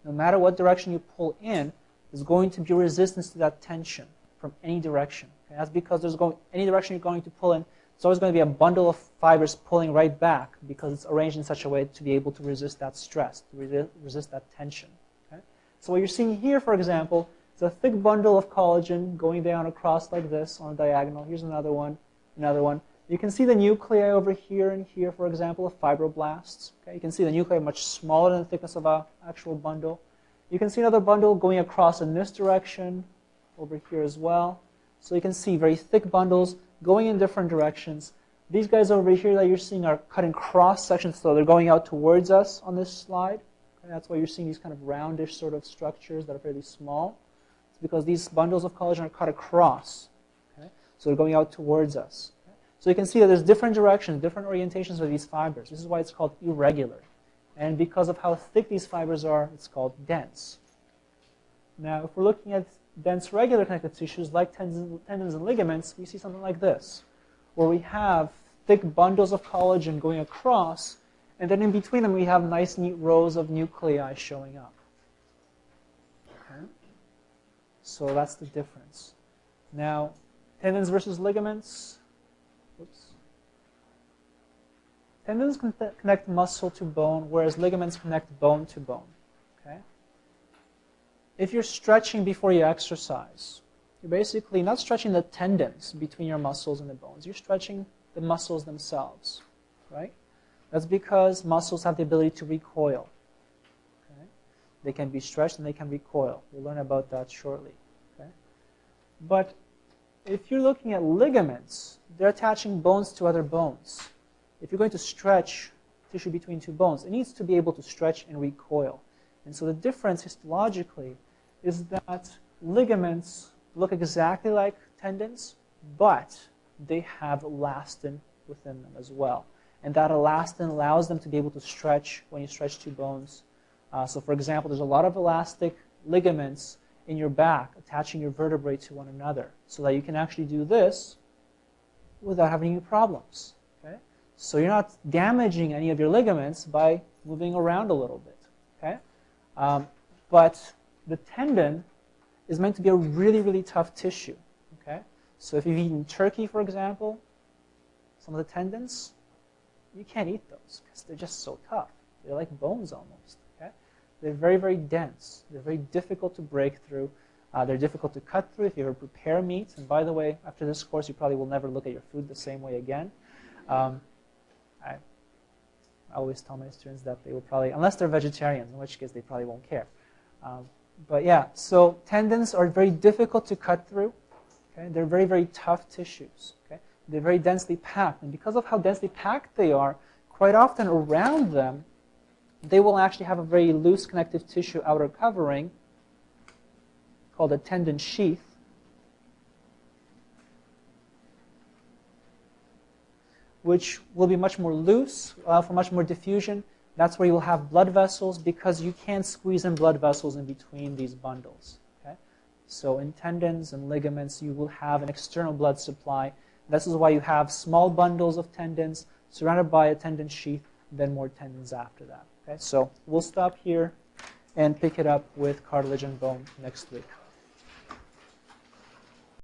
no matter what direction you pull in, there's going to be resistance to that tension from any direction. Okay? That's because there's going any direction you're going to pull in, it's always going to be a bundle of fibers pulling right back because it's arranged in such a way to be able to resist that stress, to resist that tension. Okay? So what you're seeing here, for example, is a thick bundle of collagen going down across like this on a diagonal. Here's another one, another one. You can see the nuclei over here and here, for example, of fibroblasts. Okay? You can see the nuclei much smaller than the thickness of an actual bundle. You can see another bundle going across in this direction, over here as well. So you can see very thick bundles going in different directions. These guys over here that you're seeing are cutting cross sections, so they're going out towards us on this slide. Okay, that's why you're seeing these kind of roundish sort of structures that are fairly small. It's because these bundles of collagen are cut across. Okay? So they're going out towards us. Okay? So you can see that there's different directions, different orientations of these fibers. This is why it's called irregular. And because of how thick these fibers are, it's called dense. Now, if we're looking at dense regular connective tissues like tendons, and ligaments, we see something like this, where we have thick bundles of collagen going across, and then in between them we have nice, neat rows of nuclei showing up. Okay? So that's the difference. Now, tendons versus ligaments. Oops. Tendons connect muscle to bone, whereas ligaments connect bone to bone. Okay? If you're stretching before you exercise, you're basically not stretching the tendons between your muscles and the bones. You're stretching the muscles themselves, right? That's because muscles have the ability to recoil. Okay? They can be stretched and they can recoil. We'll learn about that shortly. Okay? But if you're looking at ligaments, they're attaching bones to other bones. If you're going to stretch tissue between two bones, it needs to be able to stretch and recoil. And so the difference histologically is that ligaments look exactly like tendons, but they have elastin within them as well. And that elastin allows them to be able to stretch when you stretch two bones. Uh, so, for example, there's a lot of elastic ligaments in your back attaching your vertebrae to one another so that you can actually do this without having any problems. So you're not damaging any of your ligaments by moving around a little bit. Okay? Um, but the tendon is meant to be a really, really tough tissue. okay? So if you've eaten turkey, for example, some of the tendons, you can't eat those because they're just so tough. They're like bones almost. Okay? They're very, very dense. They're very difficult to break through. Uh, they're difficult to cut through if you ever prepare meat. And by the way, after this course, you probably will never look at your food the same way again. Um, I always tell my students that they will probably, unless they're vegetarians, in which case they probably won't care. Um, but yeah, so tendons are very difficult to cut through. Okay? They're very, very tough tissues. Okay? They're very densely packed. And because of how densely packed they are, quite often around them, they will actually have a very loose connective tissue outer covering called a tendon sheath. Which will be much more loose, uh, for much more diffusion. That's where you will have blood vessels because you can't squeeze in blood vessels in between these bundles. Okay? So in tendons and ligaments, you will have an external blood supply. This is why you have small bundles of tendons surrounded by a tendon sheath, then more tendons after that. Okay? So we'll stop here and pick it up with cartilage and bone next week.